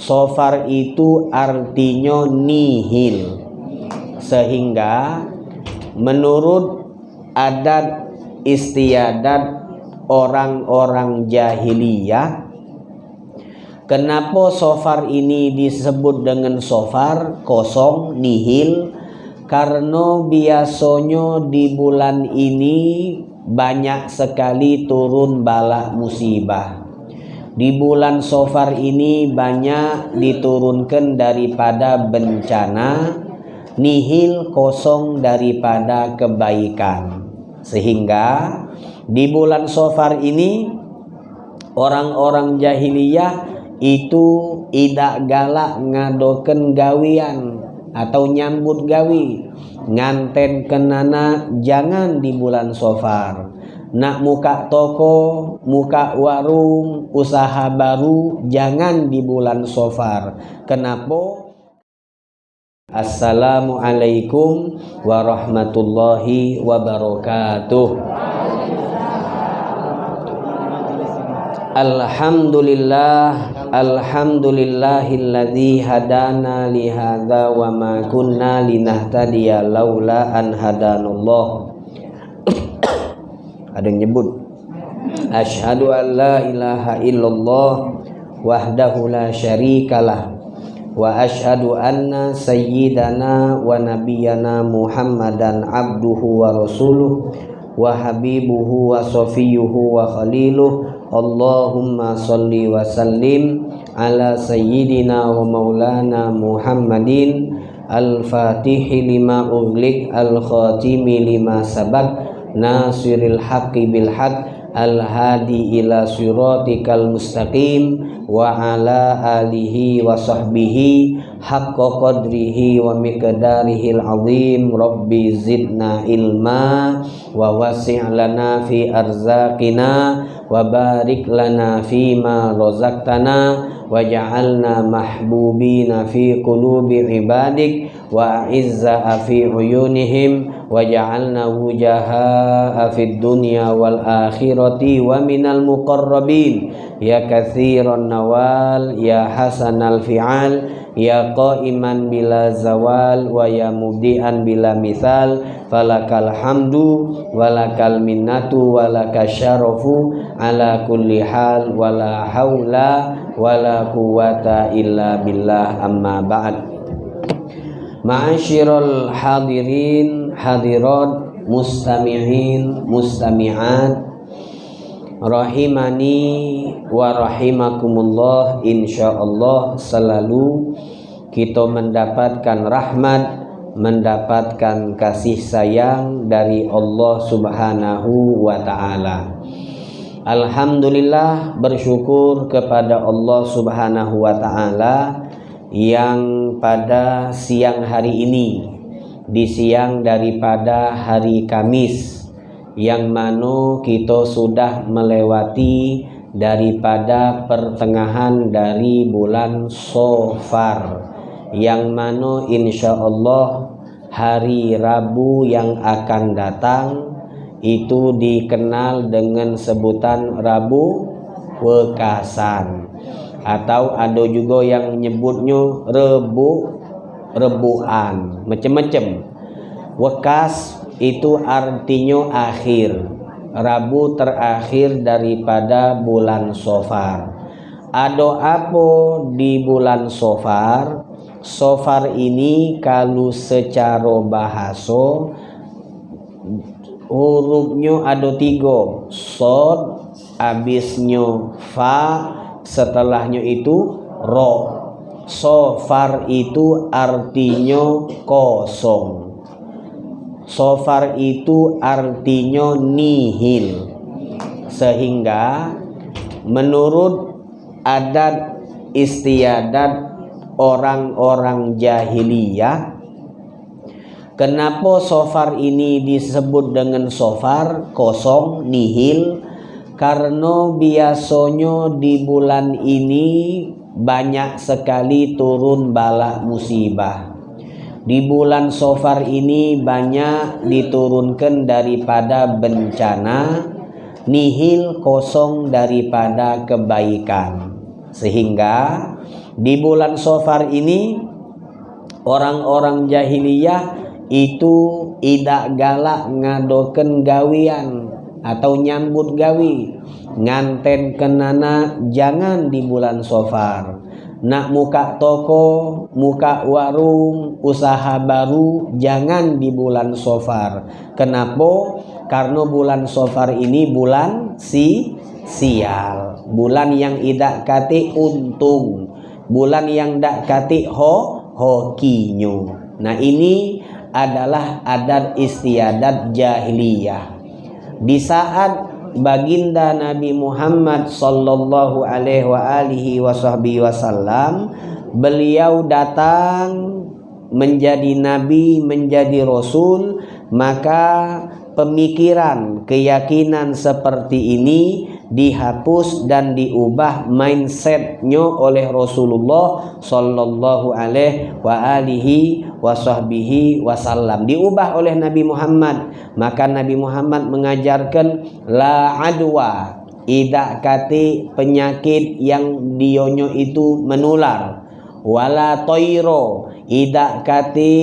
sofar itu artinya nihil. Sehingga menurut adat istiadat orang-orang jahiliyah kenapa sofar ini disebut dengan sofar kosong nihil? Karena biasanya di bulan ini banyak sekali turun bala musibah di bulan Sofar ini banyak diturunkan daripada bencana nihil kosong daripada kebaikan. Sehingga di bulan Sofar ini orang-orang jahiliyah itu tidak galak ngadoken gawian atau nyambut gawi. Nganten kenana jangan di bulan Sofar nak muka toko, muka warung, usaha baru jangan di bulan Sofar. Kenapa? Assalamualaikum warahmatullahi wabarakatuh. Alhamdulillah Alhamdulillahilladzi hadana li hadza wa ma kunna linahtadiya laula an hadanallah ada yang nyebut asyhadu an la ilaha illallah wahdahu la syarikalah wa asyhadu anna sayyidana wa nabiyyana muhammadan abduhu wa rasuluh wa habibuhu wa safiyuhu wa khaliluh. Allahumma salli wa sallim ala sayyidina wa maulana Muhammadin. Al-fatihi lima ughliq al-khatimi lima sabak nasiril haqqi bil haqq al-hadi ila siratikal mustaqim wa ala alihi wa sahbihi haqqa qadrihi wa miqdarihil azim rabbi zidna ilma wa wasi' lana fi arzaqina wa barik lana fi ma razaqtana waj'alna mahbubina fi qulubi ibadik wa a'izza fi uyunihim waj'alna wujaha fid dunya wal akhirati wa minal muqarrabin ya katsiran nawal ya hasanal fi'al ya qaiman bila zawal wa ya mubdian bila misal falakal hamdu walakal minnatu walakasyarafu ala kulli hal wala haula wala quwata illa billah amma ba'd Ma'asyiral hadirin hadirat mustami'in mustami'at rahimani wa rahimakumullah insyaallah selalu kita mendapatkan rahmat mendapatkan kasih sayang dari Allah Subhanahu wa taala. Alhamdulillah bersyukur kepada Allah Subhanahu wa taala yang pada siang hari ini di siang daripada hari Kamis yang mana kita sudah melewati daripada pertengahan dari bulan Sofar yang mana insya Allah hari Rabu yang akan datang itu dikenal dengan sebutan Rabu Wekasan. Atau ada juga yang menyebutnya rebu rebuan macam-macam wekas itu artinya akhir Rabu terakhir daripada bulan Sofar. Ada apa di bulan Sofar? Sofar ini kalau secara bahasa hurufnya ada tiga. Sod habisnya fa setelahnya itu ro sofar itu artinya kosong. Sofar itu artinya nihil. Sehingga menurut adat istiadat orang-orang jahiliyah kenapa sofar ini disebut dengan sofar kosong nihil? Karena biasanya di bulan ini banyak sekali turun bala musibah. Di bulan Sofar ini banyak diturunkan daripada bencana nihil kosong daripada kebaikan. Sehingga di bulan Sofar ini orang-orang jahiliyah itu tidak galak ngadoken gawian atau nyambut gawi nganten kenana jangan di bulan sofar nak muka toko muka warung usaha baru jangan di bulan sofar kenapa? Karena bulan sofar ini bulan si sial. Bulan yang tidak kati untung. Bulan yang tidak kati ho hokinyo nah ini adalah adat istiadat jahiliyah. Di saat baginda Nabi Muhammad sallallahu alaihi wasallam beliau datang menjadi nabi, menjadi rasul, maka pemikiran, keyakinan seperti ini dihapus dan diubah mindsetnya oleh Rasulullah Sallallahu Alaihi wa alihi wasallam diubah oleh Nabi Muhammad. Maka Nabi Muhammad mengajarkan la adwa tidak kati penyakit yang dionyo itu menular. Wala toiro tidak kati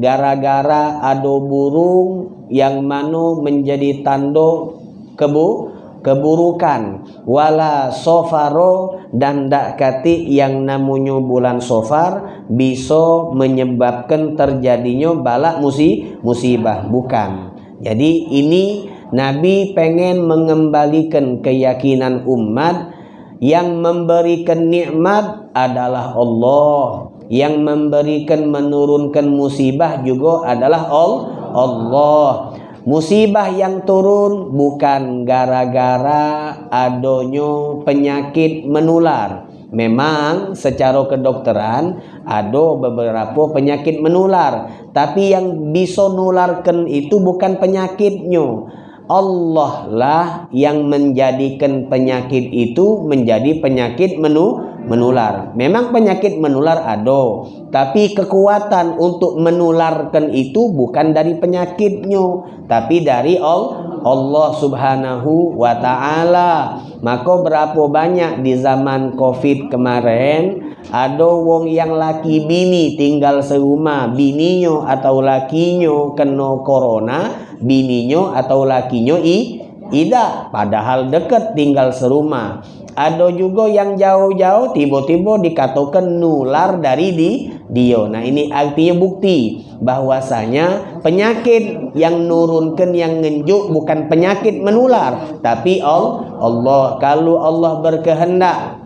gara-gara ado burung yang mano menjadi tando kebu keburukan. Wala sofaro dan dak kati yang namanya bulan sofar bisa menyebabkan terjadinya balak musi musibah. Bukan. Jadi ini Nabi pengen mengembalikan keyakinan umat yang memberikan nikmat adalah Allah. Yang memberikan menurunkan musibah juga adalah Allah Musibah yang turun bukan gara-gara adonyo penyakit menular. Memang secara kedokteran ada beberapa penyakit menular, tapi yang bisa nularkan itu bukan penyakitnya. Allah lah yang menjadikan penyakit itu menjadi penyakit menu menular. Memang penyakit menular ada, tapi kekuatan untuk menularkan itu bukan dari penyakitnya, tapi dari Allah Subhanahu wa taala. Maka berapa banyak di zaman Covid kemarin ada wong yang laki bini tinggal serumah, bininya atau lakinya kena corona, bininya atau lakinya i tidak, padahal dekat tinggal serumah ada juga yang jauh-jauh tiba-tiba dikatakan nular dari di dia. Nah ini artinya bukti bahwasanya penyakit yang nurunkan yang ngenjuk bukan penyakit menular, tapi Allah. Kalau Allah berkehendak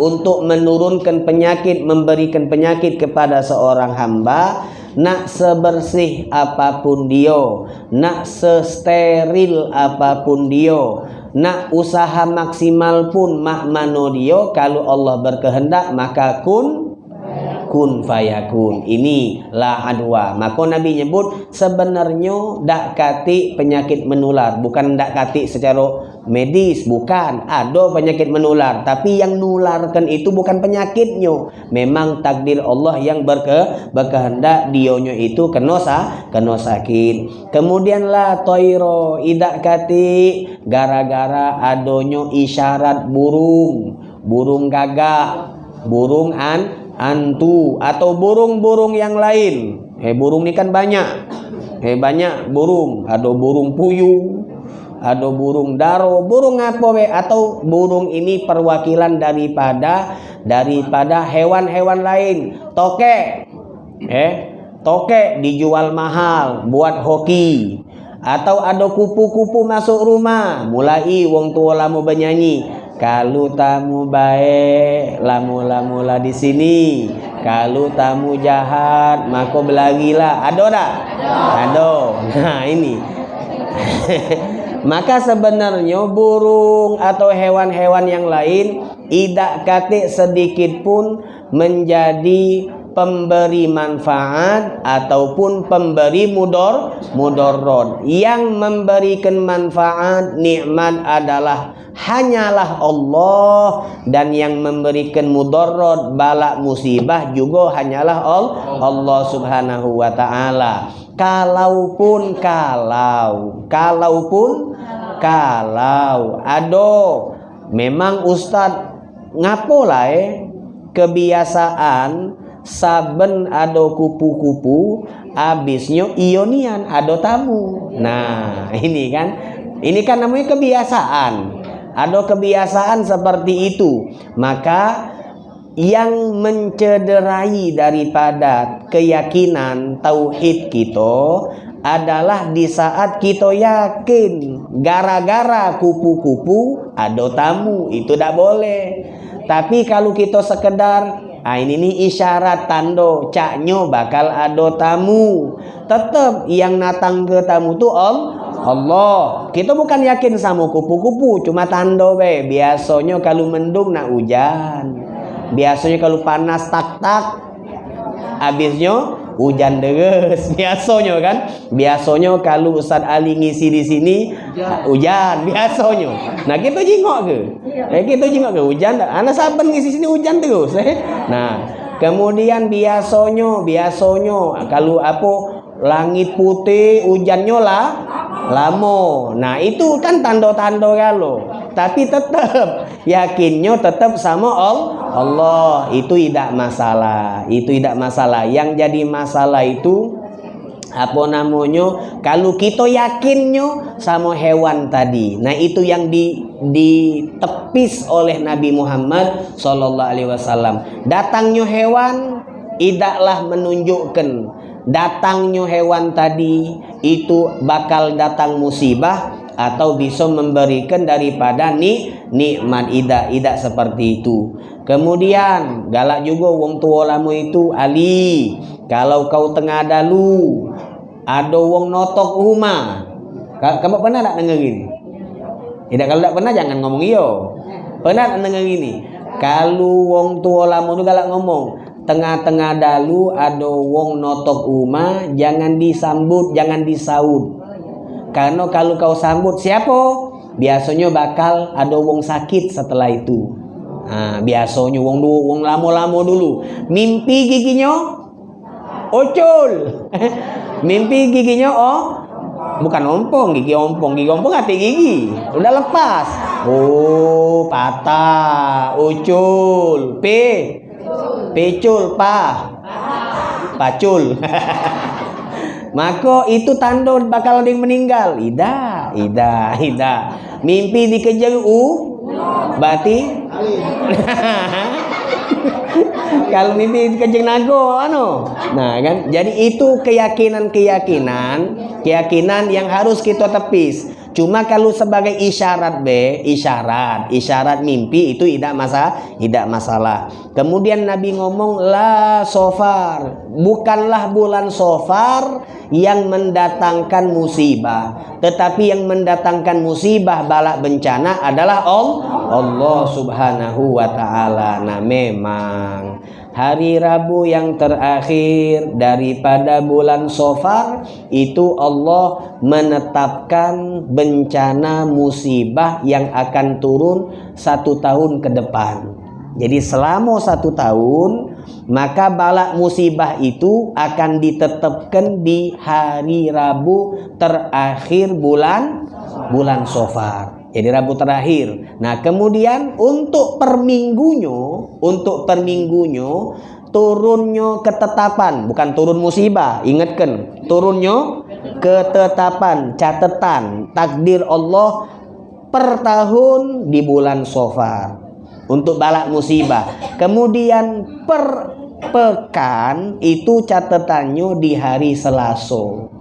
untuk menurunkan penyakit, memberikan penyakit kepada seorang hamba, nak sebersih apa pun dia, nak sesteril apa pun dia, nak usaha maksimal pun mak mano dia kalau Allah berkehendak maka kun kun fayakun. Ini la adwa maka nabi nyebut sebenarnya dak kati penyakit menular. Bukan dak kati secara medis bukan. Ada penyakit menular tapi yang nularkan itu bukan penyakitnya. Memang takdir Allah yang berke berkehendak dionyo itu kena sa kena sakit. Kemudian la toiro idak kati gara-gara adonyo isyarat burung. Burung gagak burung an antu atau burung-burung yang lain. Eh burung ini kan banyak. Eh banyak burung. Ada burung puyuh ada burung daro, burung apa be atau burung ini perwakilan daripada daripada hewan-hewan lain. Toke. Eh, toke dijual mahal buat hoki. Atau ada kupu-kupu masuk rumah, mulai wong tua lamu bernyanyi. Kalau tamu baik, lamu-lamulah di sini. Kalau tamu jahat, maka belagilah. Ada tak? Ada. Nah, ini. Maka sebenarnya burung atau hewan-hewan yang lain tidak kate sedikit pun menjadi pemberi manfaat ataupun pemberi mudor mudorot. Yang memberikan manfaat nikmat adalah hanyalah Allah. Dan yang memberikan mudorot balak musibah juga hanyalah Allah subhanahu wa ta'ala. Kalaupun kalau kalaupun kalau. Ado memang ustad ngapo lah eh kebiasaan saben ado kupu-kupu abisnya ionian ado tamu. Nah ini kan ini kan namanya kebiasaan. Ada kebiasaan seperti itu. Maka yang mencederai daripada keyakinan tauhid kita adalah di saat kita yakin gara-gara kupu-kupu ada tamu itu tidak boleh. Tapi kalau kita sekedar Ah ini nih isyarat tando caknyo bakal ada tamu. Tetap yang datang ke tamu tuh om Allah. Kita bukan yakin sama kupu-kupu, cuma tando be. Biasanya kalau mendung nak hujan. Biasanya kalau panas tak-tak. Habisnya hujan deres biasanya kan? Biasanya kalau Ustaz Ali ngisi di sini hujan. biasanya. Nah kita jingok ke? Eh kita jingok ke? Hujan. Anak saben ngisi sini hujan terus eh? Nah kemudian biasanya biasanya kalau apa langit putih hujannya lah lamo nah itu kan tanda-tanda kalau tapi tetap yakinnya tetap sama Allah. Itu tidak masalah. Itu tidak masalah. Yang jadi masalah itu apa namanya kalau kita yakinnya sama hewan tadi. Nah itu yang di ditepis oleh Nabi Muhammad Sallallahu Alaihi Wasallam. Datangnya hewan tidaklah menunjukkan datangnya hewan tadi itu bakal datang musibah atau bisa memberikan daripada ni nikmat ida ida seperti itu. Kemudian galak juga wong tua lama itu Ali kalau kau tengah dalu ada wong notok rumah. Kamu pernah tak dengar ini tidak kalau tak pernah jangan ngomong iyo. Pernah tak dengar ini kalau wong tua lama itu galak ngomong tengah-tengah dalu ada wong notok rumah jangan disambut jangan disaud karena kalau kau sambut siapa? Biasanya bakal ada wong sakit setelah itu. Nah, biasanya wong dulu, wong lama-lama dulu. Mimpi giginya ocol. Mimpi giginya oh bukan ompong, gigi ompong, gigi ompong hati gigi. Udah lepas. Oh, patah, ucul, p, pecul, pa, pacul. Maka itu tanda bakal ada yang meninggal. Ida, ida, ida. Mimpi dikejar u, berarti kalau mimpi dikejar nago, ano? Nah, kan? Jadi itu keyakinan-keyakinan, keyakinan yang harus kita tepis. Cuma kalau sebagai isyarat B, isyarat, isyarat mimpi itu tidak masalah, tidak masalah. Kemudian Nabi ngomong la sofar, bukanlah bulan sofar yang mendatangkan musibah, tetapi yang mendatangkan musibah balak bencana adalah Allah Subhanahu wa taala. Nah, memang hari Rabu yang terakhir daripada bulan Sofar itu Allah menetapkan bencana musibah yang akan turun satu tahun ke depan. Jadi selama satu tahun maka balak musibah itu akan ditetapkan di hari Rabu terakhir bulan bulan Sofar. Jadi Rabu terakhir. Nah, kemudian untuk per minggunya, untuk per minggunya turunnya ketetapan, bukan turun musibah. Ingatkan, turunnya ketetapan, catatan takdir Allah per tahun di bulan Sofar untuk balak musibah. Kemudian per pekan itu catatannya di hari Selasa.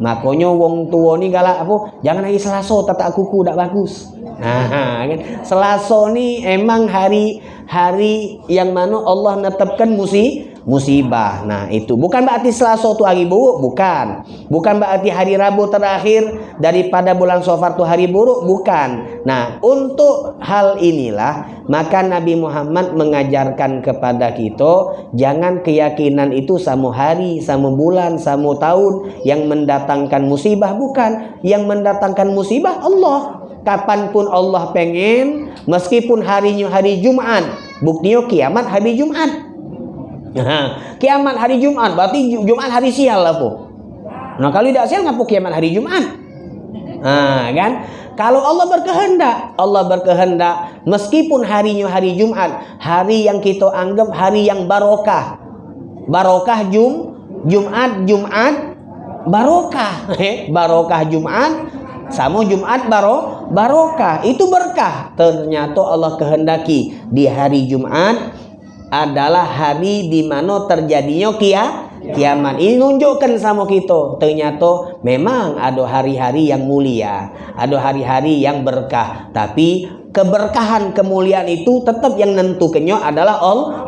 Makanya wong tua ni galak apa? Jangan hari Selasa tatak kuku tak bagus. Nah, kan? Selasa ni emang hari hari yang mana Allah netapkan musi musibah. Nah, itu bukan berarti Selasa tu hari buruk, bukan. Bukan berarti hari Rabu terakhir daripada bulan Safar tu hari buruk, bukan. Nah, untuk hal inilah maka Nabi Muhammad mengajarkan kepada kita jangan keyakinan itu sama hari, sama bulan, sama tahun yang mendatangkan musibah bukan. Yang mendatangkan musibah Allah kapan pun Allah pengen meskipun harinya hari Jumat buktinya kiamat hari Jumat kiamat hari Jumat berarti Jumat hari sial lah po nah kalau tidak sial ngapa kiamat hari Jumat nah kan Kalau Allah berkehendak, Allah berkehendak meskipun harinya hari Jumat, hari yang kita anggap hari yang barokah. Barokah Jum Jumat Jumat barokah. barokah Jumat sama Jumat baro barokah itu berkah. Ternyata Allah kehendaki di hari Jumat adalah hari di mana terjadinya kia kiamat. Ini nunjukkan sama kita ternyata memang ada hari-hari yang mulia ada hari-hari yang berkah. Tapi keberkahan kemuliaan itu tetap yang nentukannya adalah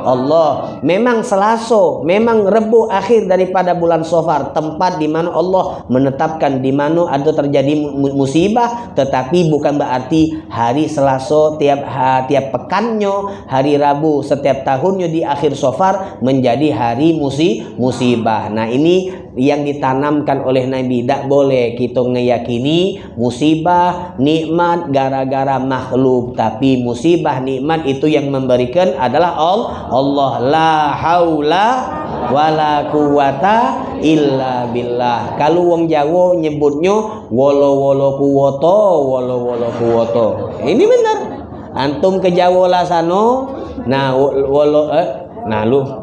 Allah. Memang Selaso, memang Rebu akhir daripada bulan Sofar, tempat di mana Allah menetapkan di mana ada terjadi musibah, tetapi bukan berarti hari Selaso tiap ha, tiap pekannya, hari Rabu setiap tahunnya di akhir Sofar menjadi hari musi musibah. Nah, ini yang ditanamkan oleh Nabi tidak boleh kita meyakini musibah nikmat gara-gara makhluk tapi musibah nikmat itu yang memberikan adalah Allah. La haula wala quwata illa billah. Kalau wong Jawa nyebutnya wolo wolo kuwoto wolo wolo kuwoto. Ini benar. Antum ke Jawa lah sano nah wolo eh nah lu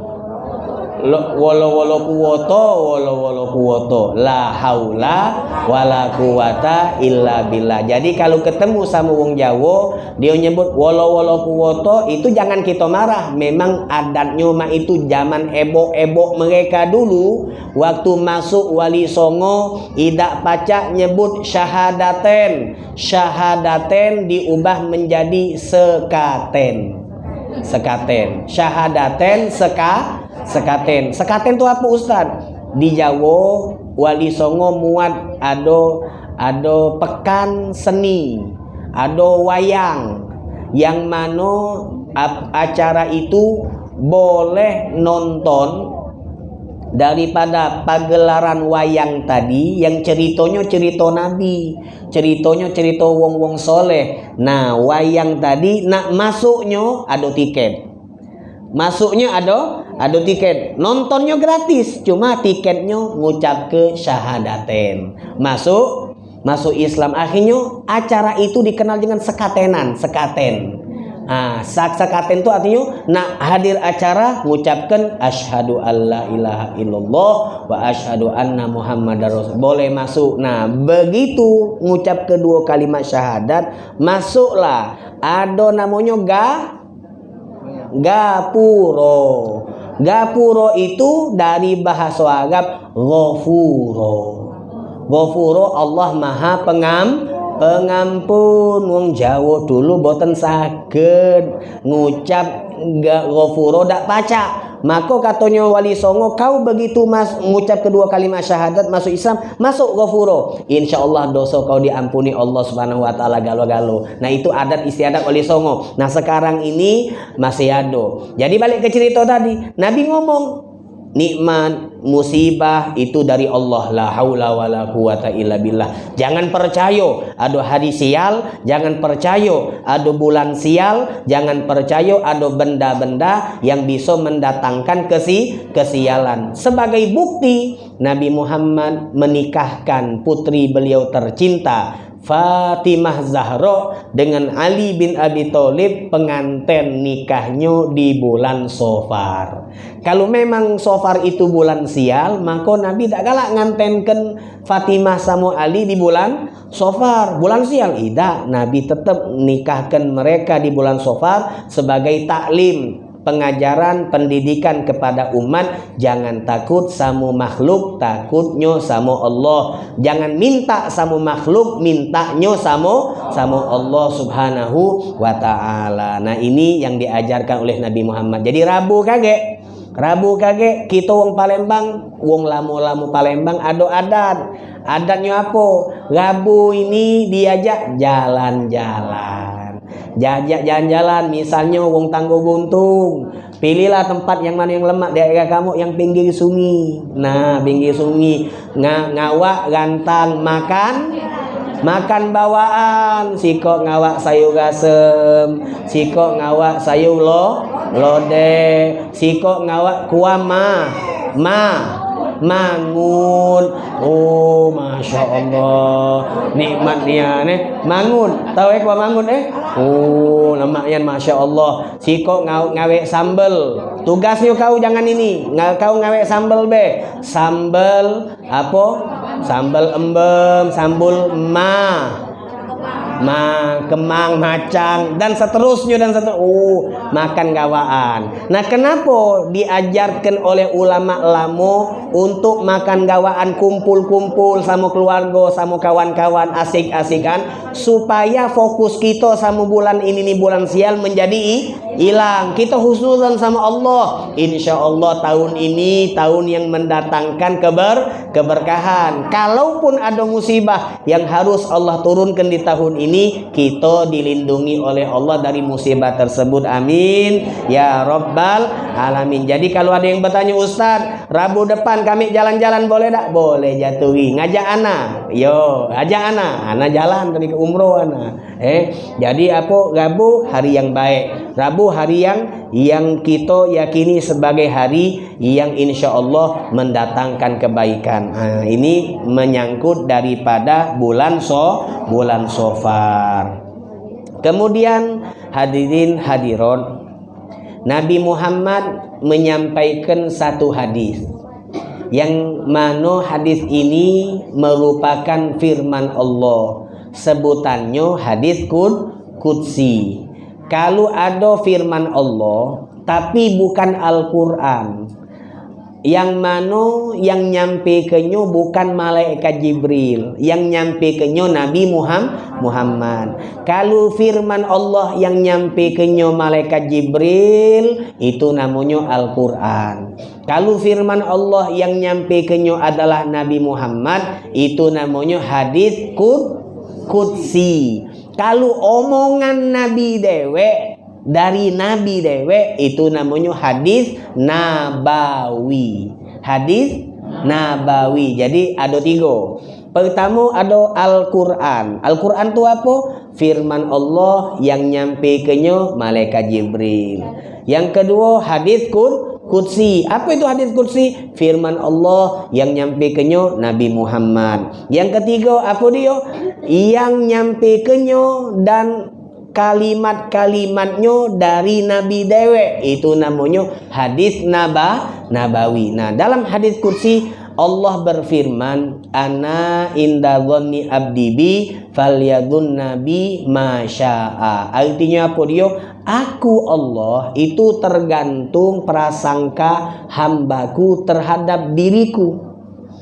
wala wala kuwata wala wala kuwata. La haula wala quwata illa billah. Jadi kalau ketemu sama wong Jawa dia nyebut wala wala kuwata itu jangan kita marah. Memang adatnya mah itu zaman ebok-ebok mereka dulu. Waktu masuk wali songo idak pacak nyebut syahadaten. Syahadaten diubah menjadi sekaten. Sekaten. Syahadaten seka sekaten. Sekaten itu apa Ustaz? Di Jawa wali songo muat ado ado pekan seni ado wayang. Yang mana acara itu boleh nonton daripada pagelaran wayang tadi yang ceritanya cerita nabi ceritanya cerita wong-wong soleh. Nah wayang tadi nak masuknya ada tiket masuknya ada ada tiket nontonnya gratis cuma tiketnya ngucap ke syahadaten masuk masuk Islam akhirnya acara itu dikenal dengan sekatenan sekaten Ah, sak sakaten itu artinya nak hadir acara mengucapkan asyhadu alla ilaha illallah wa asyhadu anna muhammadar rasul. Boleh masuk. Nah, begitu mengucap kedua kalimat syahadat, masuklah. Ada namanya ga Gapuro. Gapuro itu dari bahasa Arab Ghafuro. Ghafuro Allah Maha Pengam pengampun wong Jawa dulu boten saged ngucap gak ghafuro dak paca maka katanya wali songo kau begitu mas mengucap kedua kalimat syahadat masuk Islam masuk ghafuro. Insyaallah dosa kau diampuni Allah Subhanahu wa taala galo-galo. Nah itu adat istiadat wali songo. Nah sekarang ini masih ada. Jadi balik ke cerita tadi. Nabi ngomong nikmat musibah itu dari Allah. La haula wala quwata illa billah. Jangan percaya ada hari sial jangan percaya ada bulan sial jangan percaya ada benda-benda yang bisa mendatangkan kesi kesialan. Sebagai bukti Nabi Muhammad menikahkan putri beliau tercinta Fatimah Zahra dengan Ali bin Abi Thalib pengantin nikahnya di bulan Sofar. Kalau memang Sofar itu bulan sial, maka Nabi tak galak ngantenkan Fatimah sama Ali di bulan Sofar. Bulan sial tidak, Nabi tetap nikahkan mereka di bulan Sofar sebagai taklim pengajaran pendidikan kepada umat. Jangan takut sama makhluk takutnya sama Allah. Jangan minta sama makhluk mintanya sama sama Allah subhanahu wa ta'ala. Nah ini yang diajarkan oleh Nabi Muhammad. Jadi Rabu kage Rabu kage kita wong Palembang wong lamu-lamu Palembang ada adat adatnya apa? Rabu ini diajak jalan-jalan Jajak jalan-jalan misalnya wong tanggo buntung. Pilihlah tempat yang mana yang lemak daerah kamu yang pinggir sungai. Nah, pinggir sungai Nga, ngawak gantang makan makan bawaan siko ngawak sayur gasem siko ngawak sayur lo lode siko ngawak kuah ma ma mangun oh masya Allah. Nikmatnya nih mangun tahu eh mangun eh? Oh lemaknya masya Allah. Siko ngau ngawe sambel. Tugasnya kau jangan ini. Kau ngawe sambel be. Sambel apa? Sambal embem sambul ma ma, kemang, macang dan seterusnya dan seterusnya. Oh, makan gawaan. Nah, kenapa diajarkan oleh ulama lamo untuk makan gawaan kumpul-kumpul sama keluarga, sama kawan-kawan asik-asikan supaya fokus kita sama bulan ini nih bulan sial menjadi hilang. Kita husnudzan sama Allah. Insya Allah tahun ini tahun yang mendatangkan keber keberkahan. Kalaupun ada musibah yang harus Allah turunkan di tahun ini kita dilindungi oleh Allah dari musibah tersebut. Amin. Ya rabbal alamin. Jadi kalau ada yang bertanya Ustaz Rabu depan kami jalan-jalan boleh tak? Boleh jatuhi. Ngajak anak yo ajak anak anak jalan tadi ke umroh anak eh jadi apa? Rabu hari yang baik. Rabu hari yang yang kita yakini sebagai hari yang insya Allah mendatangkan kebaikan. Nah, ini menyangkut daripada bulan so bulan sofar. Kemudian hadirin hadirat Nabi Muhammad menyampaikan satu hadis yang mana hadis ini merupakan firman Allah. Sebutannya hadis kud kudsi kalau ada firman Allah tapi bukan Al-Quran yang mana yang nyampe kenyo bukan malaikat Jibril yang nyampe kenyo Nabi Muhammad. Kalau firman Allah yang nyampe kenyo malaikat Jibril itu namanya Al-Quran. Kalau firman Allah yang nyampe kenyo adalah Nabi Muhammad itu namanya hadis kud kudsi kalau omongan Nabi dewe dari Nabi dewe itu namanya hadis nabawi. Hadis nabawi. Jadi ada tiga. Pertama ada Al-Quran. Al-Quran itu apa? Firman Allah yang nyampe kenyo malaikat Jibril. Yang kedua hadis kur Kudsi. Apa itu hadis kudsi? Firman Allah yang nyampe kenyo Nabi Muhammad. Yang ketiga apa dia? Yang nyampe kenyo dan kalimat-kalimatnya dari Nabi Dewe. Itu namanya hadis naba nabawi. Nah, dalam hadis kursi Allah berfirman, "Ana inda dhanni abdi bi falyadun nabi masya'a." Artinya apa dia? Aku Allah itu tergantung prasangka hambaku terhadap diriku.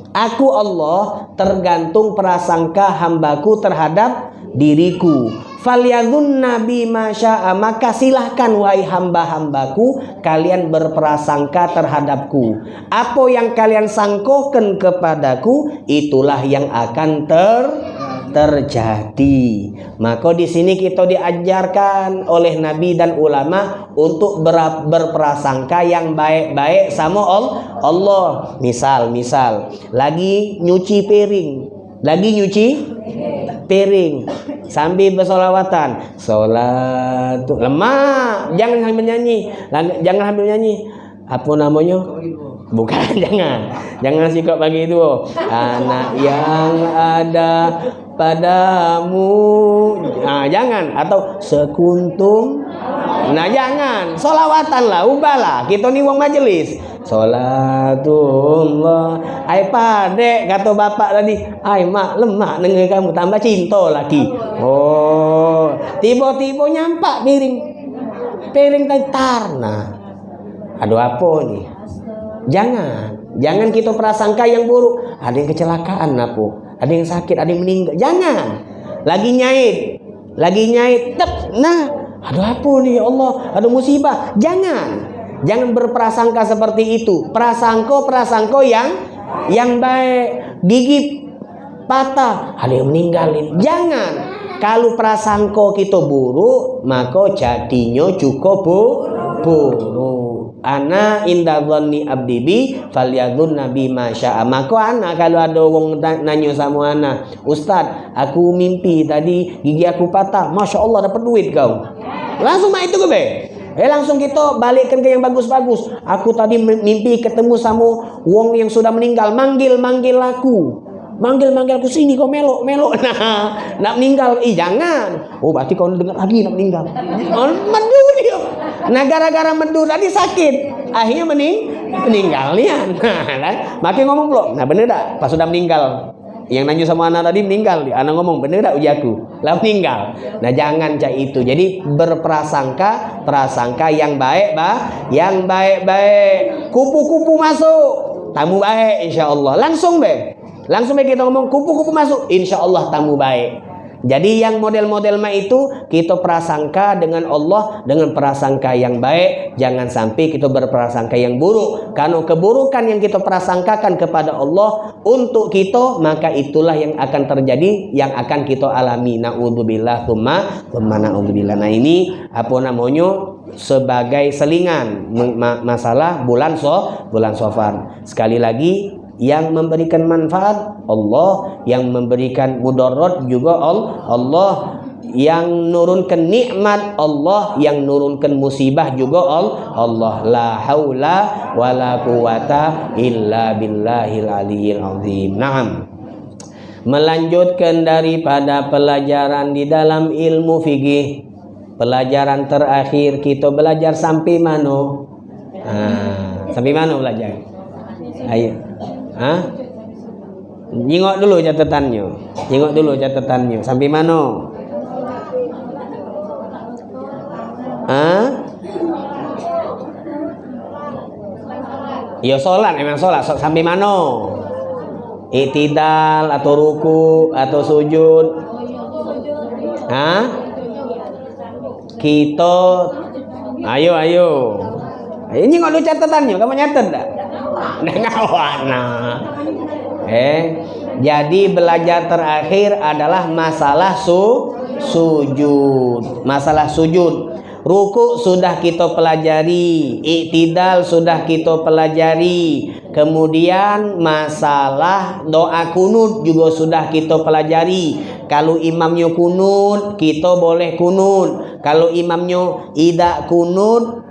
Aku Allah tergantung prasangka hambaku terhadap diriku. Falyadun nabi masya'a maka silahkan wahai hamba-hambaku kalian berprasangka terhadapku. Apa yang kalian sangkokan kepadaku itulah yang akan ter terjadi. Maka di sini kita diajarkan oleh nabi dan ulama untuk ber, berprasangka yang baik-baik sama Allah. Misal, misal lagi nyuci piring, lagi nyuci piring sambil bersolawatan. Sholat lemah jangan sambil nyanyi. Jangan sambil nyanyi. Apa namanya? Bukan jangan. Jangan sikap bagi itu. Anak yang ada padamu nah jangan. Atau sekuntum. Nah jangan. Solawatan lah ubahlah. Kita nih wong majelis Salatullah Ai pade kata bapak tadi. Ai mak lemah dengan kamu. Tambah cinta lagi. Oh. Tiba-tiba nyampak piring. Piring tadi tarna. Aduh apa nih Jangan. Jangan kita prasangka yang buruk. Ada yang kecelakaan apa Ada yang sakit Ada yang meninggal Jangan Lagi nyait Lagi nyait Tep. Nah Aduh apa nih ya Allah Ada musibah Jangan Jangan berprasangka seperti itu. Prasangko-prasangko yang yang baik. Gigi patah, ada yang meninggalin. Jangan. Kalau prasangko kita buruk, maka jadinya bu buruk. Ana inda dhanni abdi bi falyadhun nabi masya Maka anak kalau ada orang nanya sama anak, "Ustaz, aku mimpi tadi gigi aku patah. Masya Allah dapat duit kau." Langsung mah itu gue Eh langsung kita balikkan ke yang bagus-bagus. Aku tadi mimpi ketemu sama wong yang sudah meninggal. Manggil, manggil aku. Manggil, manggil aku sini kau melok, melok. Nah, nak meninggal. Ih jangan. Oh berarti kau dengar lagi nak meninggal. Oh. Nah gara-gara medu tadi sakit. Akhirnya mening meninggal nih. Nah, makin ngomong belum. Nah bener tak? Pas sudah meninggal. Yang nanya sama anak tadi meninggal. Anak ngomong bener tak uji aku? Lah meninggal. Nah jangan cak itu. Jadi berprasangka prasangka yang baik bah yang baik-baik. Kupu-kupu masuk. Tamu baik insya Allah. Langsung be. Langsung be kita ngomong kupu-kupu masuk. Insya Allah tamu baik jadi yang model-model ma itu kita prasangka dengan Allah dengan prasangka yang baik, jangan sampai kita berprasangka yang buruk. Karena keburukan yang kita prasangkakan kepada Allah untuk kita, maka itulah yang akan terjadi, yang akan kita alami. Nauzubillah tsumma tsumma naudzubillah. Nah, ini apa namanya? sebagai selingan masalah bulan so bulan sofar. Sekali lagi yang memberikan manfaat Allah. Yang memberikan mudarat juga Allah. Yang nurunkan nikmat Allah. Yang nurunkan musibah juga Allah. La haula wala quwata illa billahil aliyil azim. Naam. Melanjutkan daripada pelajaran di dalam ilmu fikih. Pelajaran terakhir kita belajar sampai mana? Ah, sampai mana belajar? Ayo Hah? Nyingok dulu catatannya. Nyingok dulu catatannya. Sampai mana? Hah? Ya sholat, emang sholat. Sampai mana? Itidal atau ruku atau sujud? Hah? Kita Ayo, ayo. Ini nggak ada catatannya, kamu nyatet tak? Warna eh jadi belajar terakhir adalah masalah su sujud. Masalah sujud. Ruku sudah kita pelajari iktidal sudah kita pelajari. Kemudian masalah doa kunut juga sudah kita pelajari. Kalau imamnya kunut kita boleh kunut. Kalau imamnya tidak kunut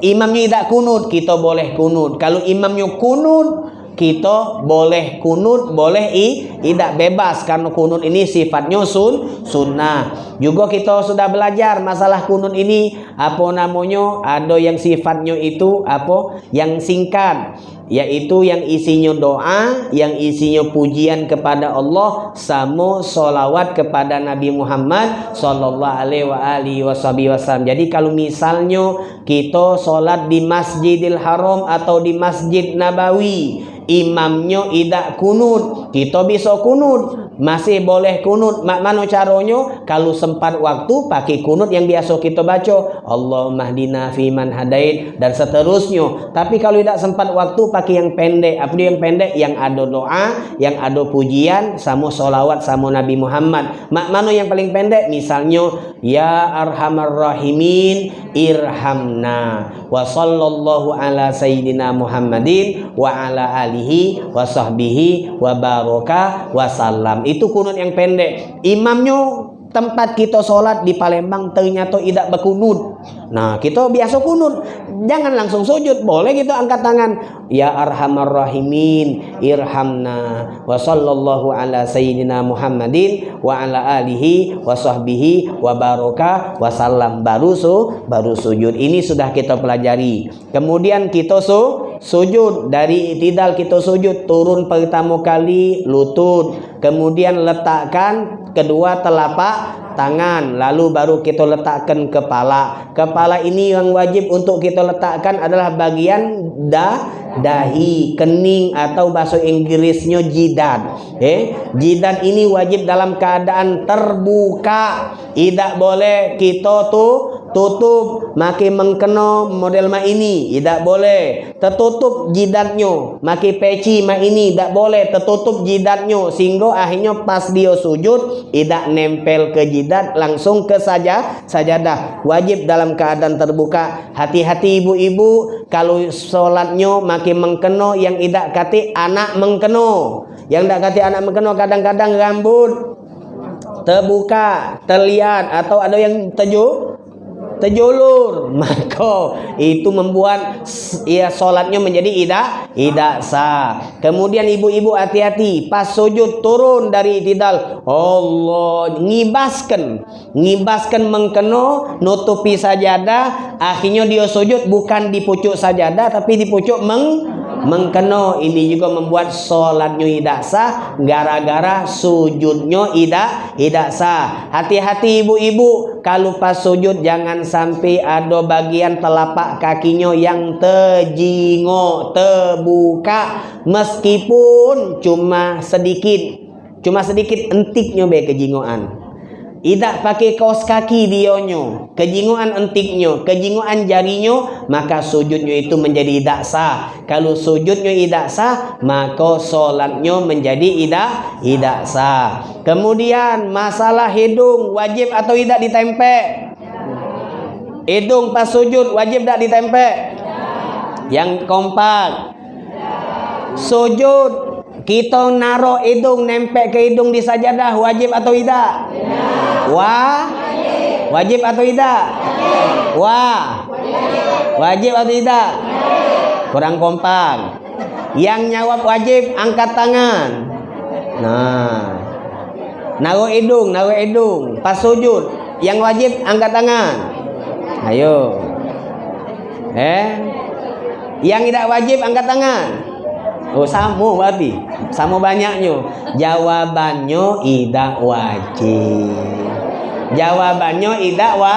imamnya tidak kunut kita boleh kunut. Kalau imamnya kunut kita boleh kunut boleh i tidak bebas. Karena kunut ini sifatnya sun sunnah. Juga kita sudah belajar masalah kunut ini apa namanya ada yang sifatnya itu apa yang singkat yaitu yang isinya doa, yang isinya pujian kepada Allah, sama solawat kepada Nabi Muhammad Sallallahu Alaihi Wasallam. Jadi kalau misalnya kita solat di Masjidil Haram atau di Masjid Nabawi, imamnya tidak kunut, kita bisa kunut. Masih boleh kunut. Mak mana caranya kalau sempat waktu pakai kunut yang biasa kita baca. Allahumma hdina fiman hadait. Dan seterusnya. Tapi kalau tidak sempat waktu pakai yang pendek. Apa yang pendek? Yang ada doa yang ada pujian sama solawat sama Nabi Muhammad. Mak mana yang paling pendek? Misalnya ya arhamar rahimin irhamna wa sallallahu ala sayyidina Muhammadin wa ala alihi wa sahbihi wa baraka wa sallam itu kunut yang pendek. Imamnya tempat kita sholat di Palembang ternyata tidak berkunut. Nah kita biasa kunut. Jangan langsung sujud. Boleh kita angkat tangan. Ya arhamar rahimin irhamna. Wa sallallahu ala sayyidina Muhammadin wa ala alihi wa sahbihi wa baraka wa salam baru su baru sujud. Ini sudah kita pelajari. Kemudian kita su sujud. Dari tidal kita sujud turun pertama kali lutut. Kemudian letakkan kedua telapak tangan lalu baru kita letakkan kepala. Kepala ini yang wajib untuk kita letakkan adalah bagian da dahi kening atau bahasa Inggrisnya jidat eh jidat ini wajib dalam keadaan terbuka. Tidak boleh kita tuh tutup makin mengkeno model ma ini tidak boleh. Tertutup jidatnya makin peci ma ini tidak boleh. Tertutup jidatnya sehingga akhirnya pas dia sujud tidak nempel ke jidat langsung ke saja sajadah. Wajib dalam keadaan terbuka. Hati-hati ibu-ibu kalau sholatnya makin mengkeno yang tidak kati anak mengkeno. Yang tidak kati anak mengkeno kadang-kadang rambut terbuka terlihat atau ada yang terjuk terjulur maka itu membuat ya solatnya menjadi tidak tidak sah kemudian ibu-ibu hati-hati pas sujud turun dari tidal Allah ngibaskan. Ngibaskan mengkeno nutupi sajadah. Akhirnya dia sujud bukan di pucuk sajadah tapi di pucuk meng mengkeno ini juga membuat solatnya tidak sah gara-gara sujudnya tidak tidak sah. Hati-hati ibu-ibu. Kalau pas sujud jangan sampai ada bagian telapak kakinya yang terjingo terbuka. Meskipun cuma sedikit cuma sedikit entiknya be kejingoan tidak pakai kaos kaki dionyo, kejinguan entiknya, kejinguan jarinya, maka sujudnya itu menjadi tidak sah. Kalau sujudnya tidak sah, maka solatnya menjadi tidak tidak sah. Kemudian masalah hidung wajib atau tidak ditempe? Hidung pas sujud wajib tidak ditempe? Yang kompak. Sujud kita naruh hidung nempel ke hidung di sajadah wajib atau tidak? Wah? Wajib atau tidak? Wah? Wajib atau tidak? Kurang kompak. Yang nyawab wajib angkat tangan. Nah. Naruh hidung, naruh hidung. Pas sujud. Yang wajib angkat tangan. Ayo. Eh? Yang tidak wajib angkat tangan. Oh sama berarti. Sama banyaknya Jawabannya tidak wajib. Jawabannya tidak wa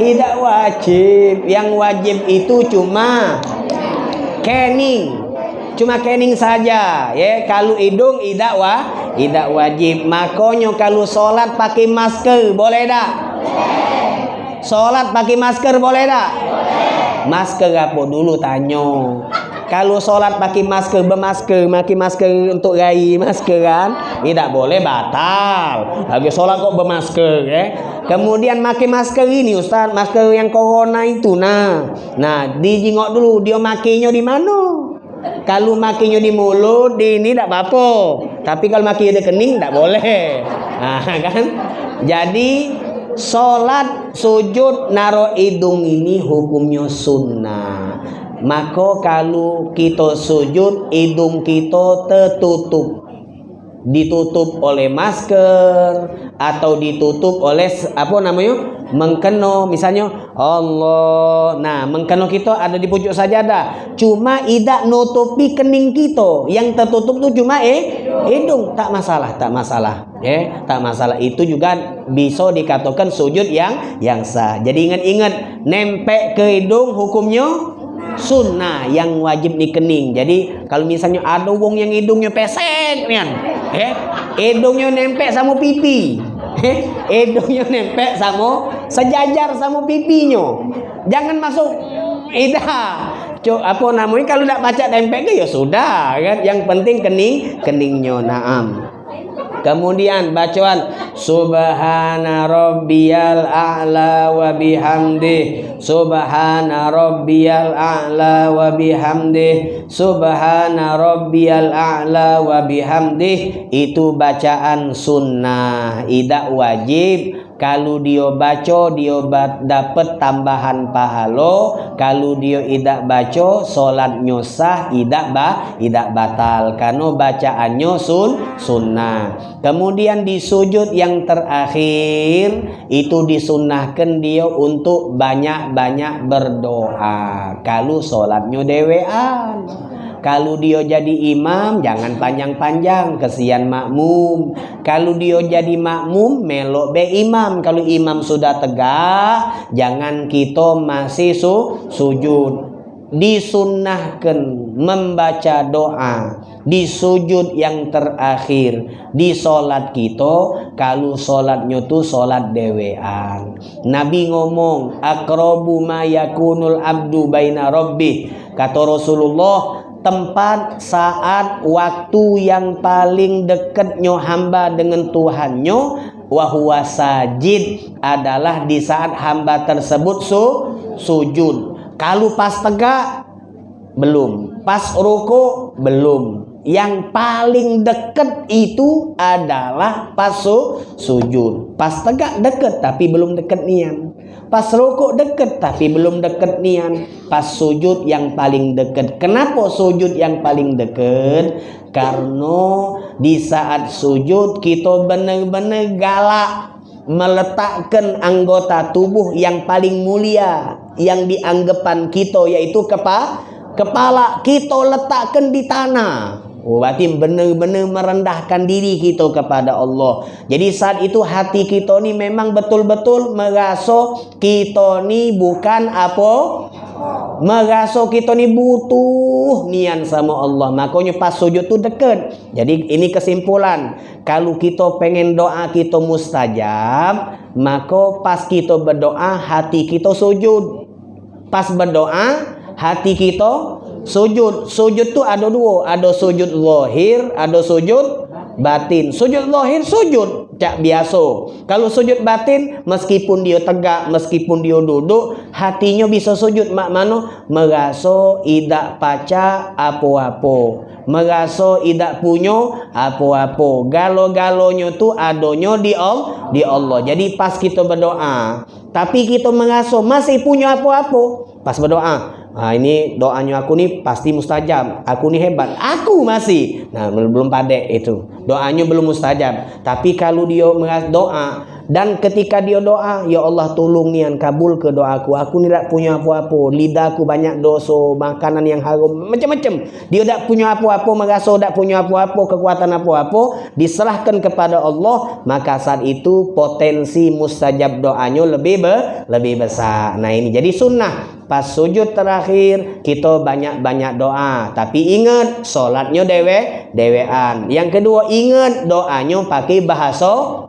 Tidak wajib. Yang wajib itu cuma Kening Cuma kening saja ya. Kalau hidung tidak wa Tidak wajib. Makanya kalau sholat pakai masker Boleh tak? Sholat pakai masker boleh tak? Masker apa? Dulu tanya kalau sholat pakai masker bermasker pakai masker untuk rai masker kan tidak boleh batal. Lagi sholat kok bermasker ya. Kemudian pakai masker ini Ustaz masker yang corona itu nah. Nah dijingok dulu dia makainya di mana? Kalau makinya di mulut di ini tidak apa-apa. Tapi kalau makinya di kening tidak boleh. Nah kan? Jadi sholat sujud naro hidung ini hukumnya sunnah maka kalau kita sujud hidung kita tertutup. Ditutup oleh masker atau ditutup oleh apa namanya? Mengkeno. Misalnya Allah. Nah mengkeno kita ada di pucuk sajadah cuma tidak nutupi kening kita. Yang tertutup tuh cuma eh hidung. Tak masalah tak masalah. Ya tak masalah. Itu juga bisa dikatakan sujud yang yang sah. Jadi ingat-ingat nempel ke hidung hukumnya sunnah yang wajib dikening. Jadi kalau misalnya ada wong yang hidungnya pesek kan, eh hidungnya nempel sama pipi. Eh, hidungnya nempel sama sejajar sama pipinya. Jangan masuk ida. Cuk, apa namanya kalau tidak baca nempel ya sudah kan. Yang penting kening keningnya. Naam. Kemudian bacaan Subhana rabbiyal a'la wa bihamdih. Subhana rabbiyal a'la wa bihamdih. Subhana rabbiyal a'la wa bihamdih. Itu bacaan sunnah. Tidak wajib kalau dia baca dia dapat tambahan pahala. Kalau dia tidak baca solatnya sah tidak ba tidak batal. Karena bacaannya sun sunnah. Kemudian di sujud yang terakhir itu disunnahkan dia untuk banyak-banyak berdoa. Kalau solatnya dewean kalau dia jadi imam jangan panjang-panjang kesian makmum. Kalau dia jadi makmum melok be imam. Kalau imam sudah tegak jangan kita masih su sujud. Disunnahkan membaca doa di sujud yang terakhir di solat kita kalau solatnya tu solat dewean Nabi ngomong akrobu ma yakunul abdu baina rabbi kata Rasulullah tempat saat waktu yang paling dekatnya hamba dengan Tuhannya wahwa sajid adalah di saat hamba tersebut su, sujud. Kalau pas tegak belum. Pas ruku belum. Yang paling dekat itu adalah pas su, sujud. Pas tegak dekat tapi belum dekat nian pas rukuk deket tapi belum deket nian. Pas sujud yang paling deket. Kenapa sujud yang paling deket? Karena di saat sujud kita benar-benar galak meletakkan anggota tubuh yang paling mulia yang dianggapan kita yaitu kepa kepala kita letakkan di tanah Oh, berarti benar-benar merendahkan diri kita kepada Allah. Jadi saat itu hati kita ni memang betul-betul merasa kita ni bukan apa? Merasa kita ni butuh nian sama Allah. Makanya pas sujud tu dekat. Jadi ini kesimpulan. Kalau kita pengen doa kita mustajab, maka pas kita berdoa hati kita sujud. Pas berdoa hati kita Sujud, sujud tu ada dua, ada sujud lahir, ada sujud batin. Sujud lahir sujud cak biasa. Kalau sujud batin meskipun dia tegak, meskipun dia duduk, hatinya bisa sujud mak mano merasa idak paca apa-apa. Merasa idak punya apa-apa. Galo-galonya tu adonyo di Allah, di Allah. Jadi pas kita berdoa, tapi kita merasa masih punya apa-apa, pas berdoa Nah, ini doanya aku nih pasti mustajab. Aku nih hebat. Aku masih. Nah, belum padek itu. Doanya belum mustajab. Tapi kalau dia doa dan ketika dia doa, ya Allah tolong nian kabul ke doaku. Aku ni tak punya apa-apa. Lidahku banyak dosa, makanan yang haram, macam-macam. Dia tak punya apa-apa, merasa tak punya apa-apa, kekuatan apa-apa, diserahkan kepada Allah, maka saat itu potensi mustajab doanya lebih be, lebih besar. Nah, ini jadi sunnah. Pas sujud terakhir kita banyak-banyak doa, tapi ingat solatnya dewe dewean. Yang kedua ingat doanya pakai bahasa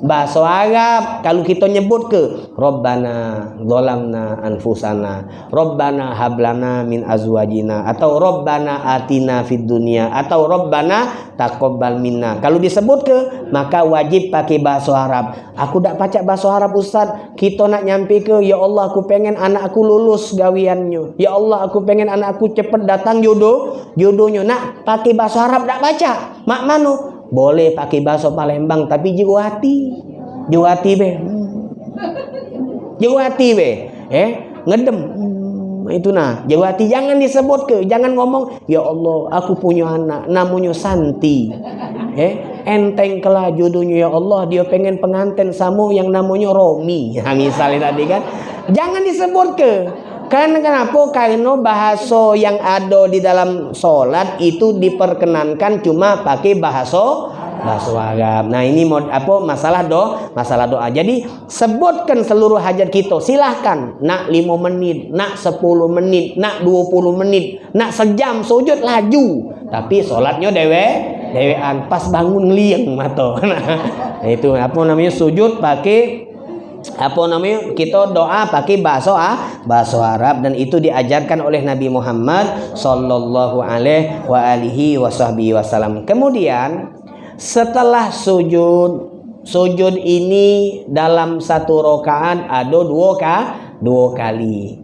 bahasa Arab kalau kita nyebut ke Rabbana zalamna anfusana Rabbana hablana min azwajina atau Rabbana atina fid dunya atau Rabbana taqabbal minna. Kalau disebut ke maka wajib pakai bahasa Arab. Aku tak baca bahasa Arab Ustaz. Kita nak nyampe ke ya Allah aku pengen anak aku lulus gawiannya. Ya Allah aku pengen anak aku cepat datang jodoh jodohnya. Nak pakai bahasa Arab tak baca mak manu boleh pakai bahasa Palembang tapi jiwa hati. Jiwa hati be. Jiwa hati be. Eh, ngedem. Hmm, itu nah, jiwa hati jangan disebut ke, jangan ngomong, ya Allah, aku punya anak namanya Santi. Eh, enteng kelah jodohnya ya Allah, dia pengen pengantin samu yang namanya Romi. Nah, misalnya tadi kan. Jangan disebut ke. Karena kenapa? Karena bahasa yang ada di dalam solat itu diperkenankan cuma pakai bahasa bahasa Arab. Nah ini mod apa masalah do masalah doa. Jadi sebutkan seluruh hajat kita. Silahkan nak 5 menit, nak 10 menit, nak 20 menit, nak sejam sujud laju. Tapi solatnya dewe dewean pas bangun ngeliang mata. Nah, itu apa namanya sujud pakai apa namanya? Kita doa pakai bahasa ah, bahasa Arab. Dan itu diajarkan oleh Nabi Muhammad sallallahu alaihi wa alihi wasallam. Kemudian setelah sujud sujud ini dalam satu rakaat ada dua ka dua kali.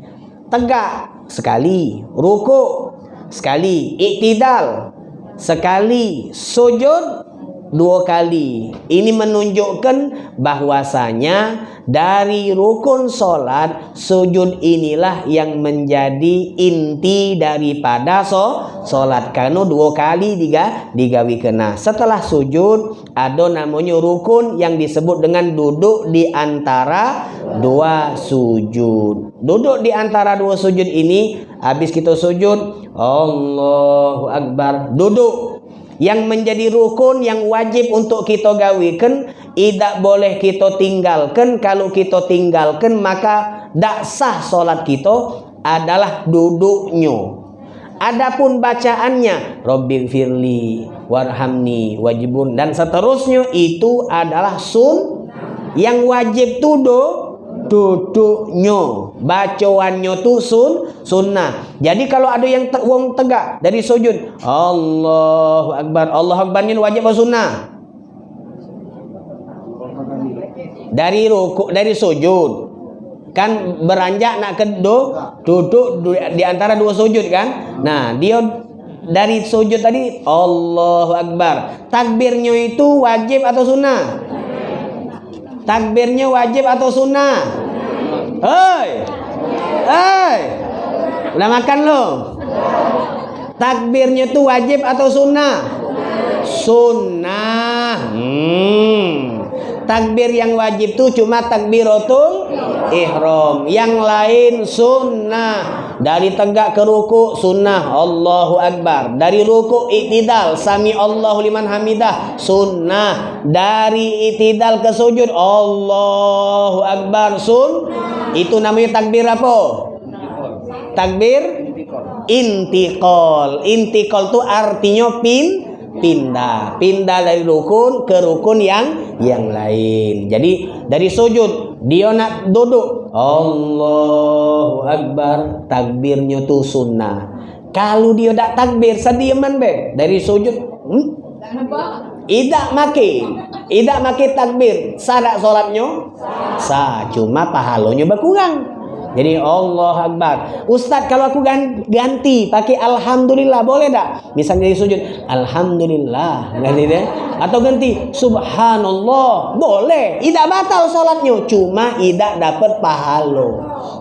Tegak sekali, ruku sekali, iktidal sekali, sujud dua kali. Ini menunjukkan bahwasanya dari rukun solat sujud inilah yang menjadi inti daripada so solat. Karena dua kali diga digawi kena. Setelah sujud ada namanya rukun yang disebut dengan duduk di antara dua sujud. Duduk di antara dua sujud ini habis kita sujud Allahu Akbar duduk yang menjadi rukun yang wajib untuk kita gawikan tidak boleh kita tinggalkan. Kalau kita tinggalkan maka tak sah solat kita adalah duduknya. Adapun bacaannya Robbil firli warhamni wajibun dan seterusnya itu adalah sun yang wajib tuduh duduknya. Bacaannya tu sun sunnah. Jadi kalau ada yang te wong tegak dari sujud Allahu akbar. Allah akbarnya wajib atau sunnah? Dari ruku dari sujud. Kan beranjak nak ke do, duduk di antara dua sujud kan? Nah dia dari sujud tadi Allahu akbar. Takbirnya itu wajib atau sunnah Takbirnya wajib atau sunnah? Hei. Hei. Udah makan lo? Takbirnya tuh wajib atau sunnah? Sunnah. Hmm. Takbir yang wajib tuh cuma takbiratul ihram. Yang lain sunnah. Dari tegak ke ruku sunnah Allahu Akbar. Dari ruku itidal sami Allahu liman hamidah sunnah. Dari itidal ke sujud Allahu Akbar sun. Itu namanya takbir apa? Takbir intikal. Intikal itu artinya pin pindah. Pindah dari rukun ke rukun yang yang lain. Jadi dari sujud dia nak duduk. Allahu Akbar. Takbirnya tuh sunnah. Kalau dia tak takbir sediaman be. Dari sujud hmm? Idak makin Idak makin takbir. Sadak solatnya? Sah. Cuma pahalanya berkurang jadi Allah Akbar. Ustaz kalau aku ganti pakai Alhamdulillah boleh tak? Misalnya di sujud Alhamdulillah. Ganti deh. Atau ganti Subhanallah. Boleh. Tidak batal sholatnya. Cuma tidak dapat pahala.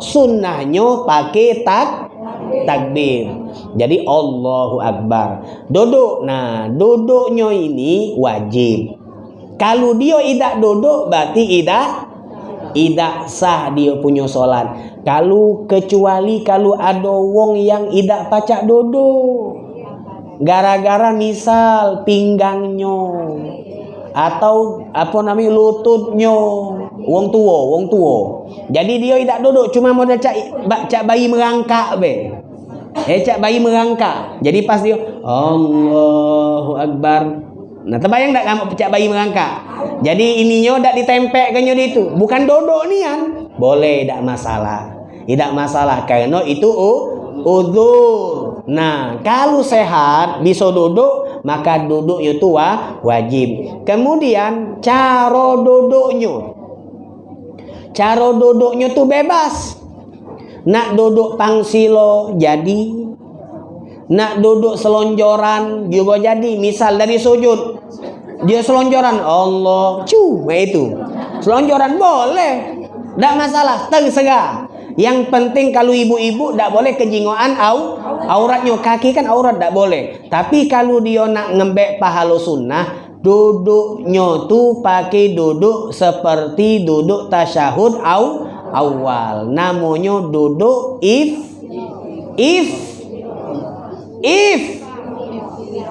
Sunnahnya pakai tak takbir. Jadi Allahu Akbar. Duduk. Nah duduknya ini wajib. Kalau dia tidak duduk berarti tidak tidak sah dia punya solat. Kalau kecuali kalau ada wong yang tidak pacak dodo. Gara-gara misal pinggangnya atau apa namanya lututnya wong tua, wong tua. Jadi dia tidak duduk cuma modal cak cak bayi merangkak be. Eh cak bayi merangkak. Jadi pas dia Allahu Akbar. Nah, terbayang tak kamu cak bayi merangkak? Jadi ininya dak ditempel ke itu. Bukan duduk nian. Boleh tak masalah. Tidak masalah karena itu udur. Nah, kalau sehat bisa duduk, maka duduk itu wajib. Kemudian cara duduknya. Cara duduknya tuh bebas. Nak duduk pangsilo jadi. Nak duduk selonjoran juga jadi. Misal dari sujud. Dia selonjoran. Allah. Cu, itu. Selonjoran boleh. Tak masalah. Tersegar. Yang penting kalau ibu-ibu tak boleh kejingoan au auratnya kaki kan aurat tak boleh. Tapi kalau dia nak ngembek pahala sunnah, duduknya tu pakai duduk seperti duduk tasyahud au awal. Namanya duduk if if if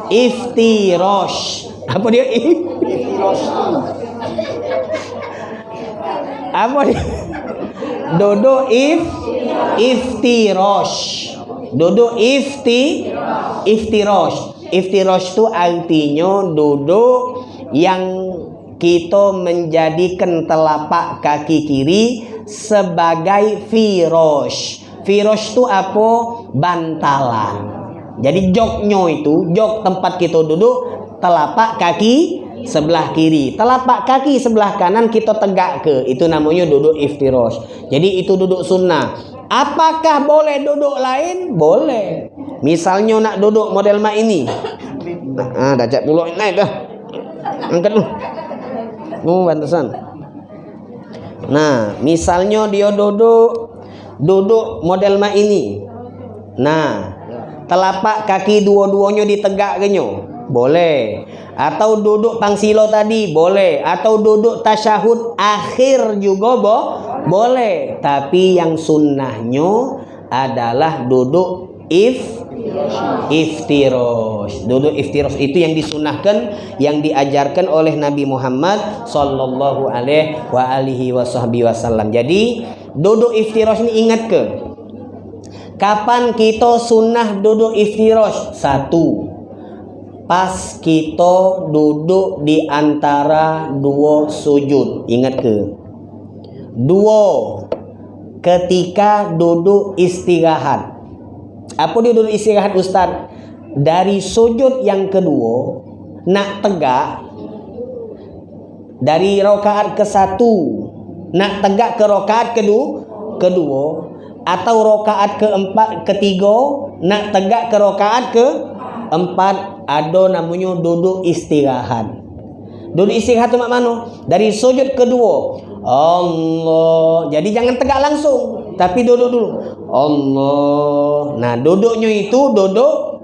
iftirosh. Apa dia if? Apa dia? Dodo if iftirosh. Dodo ifti iftirosh. Iftirosh itu artinya duduk yang kita menjadikan telapak kaki kiri sebagai firosh. Firosh itu apa? Bantalan. Jadi joknya itu, jok tempat kita duduk, telapak kaki sebelah kiri. Telapak kaki sebelah kanan kita tegak ke. Itu namanya duduk iftirosh. Jadi itu duduk sunnah. Apakah boleh duduk lain? Boleh. Misalnya nak duduk model mak ini. Ah dah cak pulau naik dah. Angkat lu oh pantesan. Nah misalnya dia duduk duduk model mak ini. Nah telapak kaki dua-duanya ditegak kenyo boleh. Atau duduk pangsilo tadi boleh. Atau duduk tasyahud akhir juga bo boleh. Tapi yang sunnahnya adalah duduk if iftiros duduk iftiros itu yang disunahkan yang diajarkan oleh Nabi Muhammad sallallahu alaihi wa alihi wasallam jadi duduk iftiros ini ingat ke? Kapan kita sunnah duduk iftiros satu pas kita duduk di antara dua sujud. Ingat ke? Dua. Ketika duduk istirahat. Apa dia duduk istirahat Ustaz? Dari sujud yang kedua nak tegak dari rokaat ke satu nak tegak ke rokaat kedua kedua atau rokaat keempat ketiga nak tegak ke rokaat ke empat ada namanya duduk istirahat Duduk istirahat tu mak mana? Dari sujud kedua. Allah. Jadi jangan tegak langsung, tapi duduk dulu. Allah. Nah, duduknya itu duduk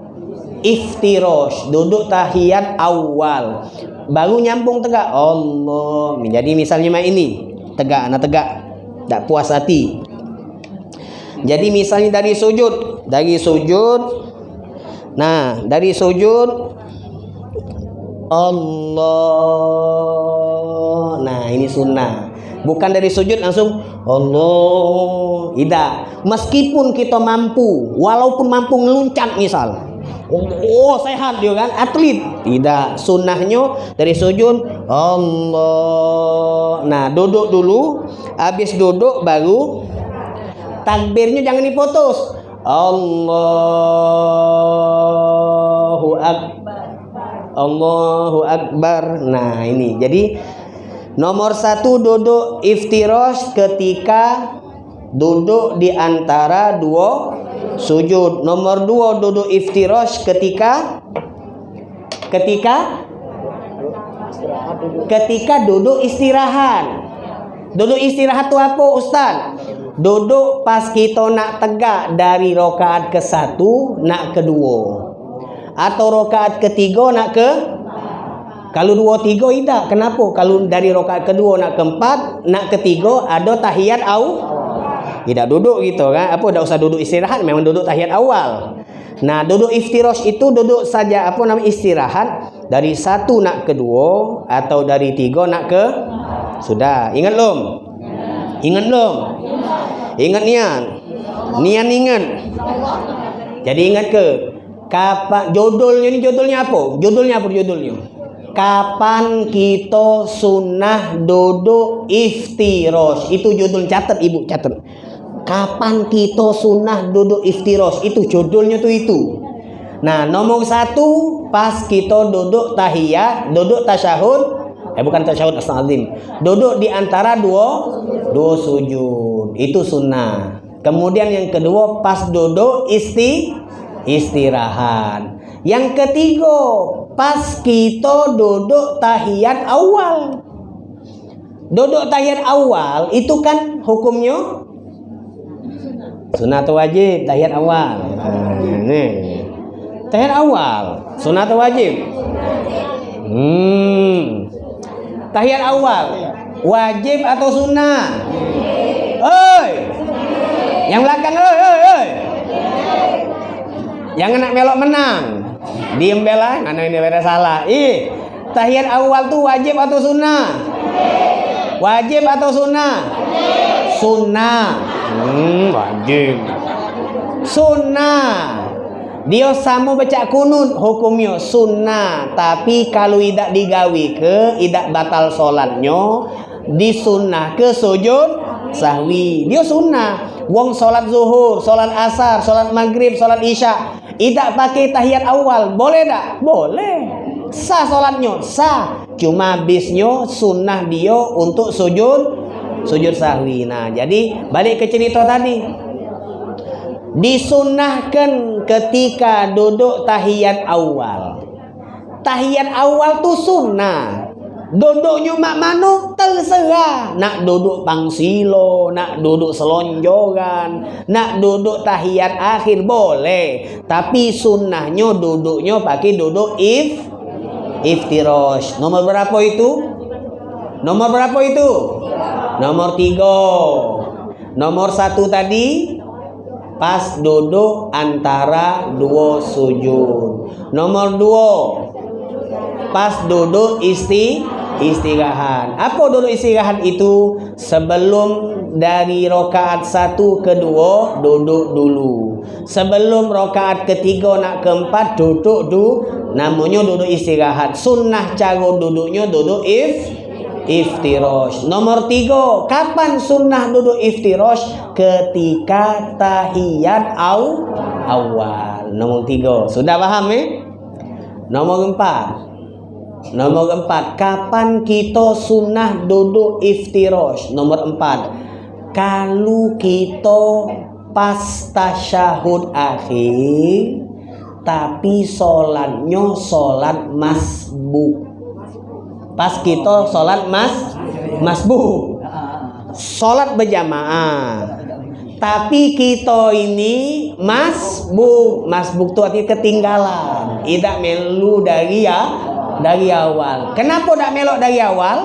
iftirosh, duduk tahiyat awal. Baru nyambung tegak. Allah. Jadi misalnya mak ini, tegak, anak tegak. Tak puas hati. Jadi misalnya dari sujud, dari sujud. Nah, dari sujud Allah. Nah, ini sunnah. Bukan dari sujud langsung Allah. Tidak. Meskipun kita mampu, walaupun mampu ngeluncat misal. Oh, sehat dia kan, atlet. Tidak, sunnahnya dari sujud Allah. Nah, duduk dulu. Habis duduk baru takbirnya jangan diputus. Allahu akbar. Allahu Akbar. Nah ini jadi nomor satu duduk iftirosh ketika duduk di antara dua sujud. Nomor dua duduk iftirosh ketika ketika ketika duduk istirahat. Duduk istirahat tu apa Ustaz? Duduk pas kita nak tegak dari rokaat ke satu nak kedua atau rokaat ketiga nak ke? Kalau dua tiga tidak. Kenapa? Kalau dari rokaat kedua nak keempat nak ketiga ada tahiyat au? Tidak duduk gitu kan? Apa tidak usah duduk istirahat? Memang duduk tahiyat awal. Nah duduk iftirosh itu duduk saja apa nama istirahat. Dari satu nak kedua atau dari tiga nak ke? Sudah. Ingat lom ingat lom ingat niat niat ingat jadi ingat ke Kapan judulnya ini judulnya apa? Judulnya apa judulnya? Kapan kita sunnah duduk iftiros? Itu judul catat ibu catat. Kapan kita sunnah duduk iftiros? Itu judulnya tuh itu. Nah nomor satu pas kita duduk tahiyat, duduk tasyahud, eh bukan tasyahud astagfirullah. Duduk di antara dua dua sujud. Itu sunnah. Kemudian yang kedua pas duduk isti istirahat. Yang ketiga, pas kita duduk tahiyat awal. Duduk tahiyat awal itu kan hukumnya sunat wajib tahiyat awal. Nah, ini. Tahiyat awal, sunat wajib. Hmm. Tahiyat awal wajib atau sunnah? Oi. Yang belakang oi oi oi. Jangan nak melok menang. Diem bela, mana ini beda salah. Ih, tahiyat awal tuh wajib atau sunnah? Wajib atau sunnah? Sunnah. Hmm, wajib. Sunnah. Dia sama baca kunut hukumnya sunnah. Tapi kalau tidak digawi ke, tidak batal solatnya, disunnah ke sujud sahwi. Dia sunnah. Wong solat zuhur, solat asar, solat maghrib, solat isya tidak pakai tahiyat awal, boleh tak? Boleh. Sah solatnya, sah. Cuma bisnya sunnah dia untuk sujud sujud sahwi. Nah, jadi balik ke cerita tadi. Disunnahkan ketika duduk tahiyat awal. Tahiyat awal tu sunnah. Duduknya mak mano terserah. Nak duduk pangsilo, nak duduk selonjoran, nak duduk tahiyat akhir boleh. Tapi sunnahnya duduknya pakai duduk if iftirosh. Nomor berapa itu? Nomor berapa itu? Nomor tiga. Nomor satu tadi pas duduk antara dua sujud. Nomor dua pas duduk isti istirahat. Apa dulu istirahat itu? Sebelum dari rokaat satu kedua duduk dulu. Sebelum rokaat ketiga nak keempat duduk dulu. Namanya duduk istirahat. Sunnah cara duduknya duduk if iftirosh. Nomor tiga, kapan sunnah duduk iftirosh? Ketika tahiyat aw awal. Nomor tiga, sudah paham eh? Nomor empat, Nomor empat, kapan kita sunnah duduk iftirosh? Nomor empat, kalau kita pas tasyahud akhir, tapi solatnya solat masbuk. Pas kita sholat mas masbuk sholat berjamaah. Tapi kita ini masbuk masbuk itu artinya ketinggalan. Tidak melu dari ya dari awal. Kenapa tidak melok dari awal?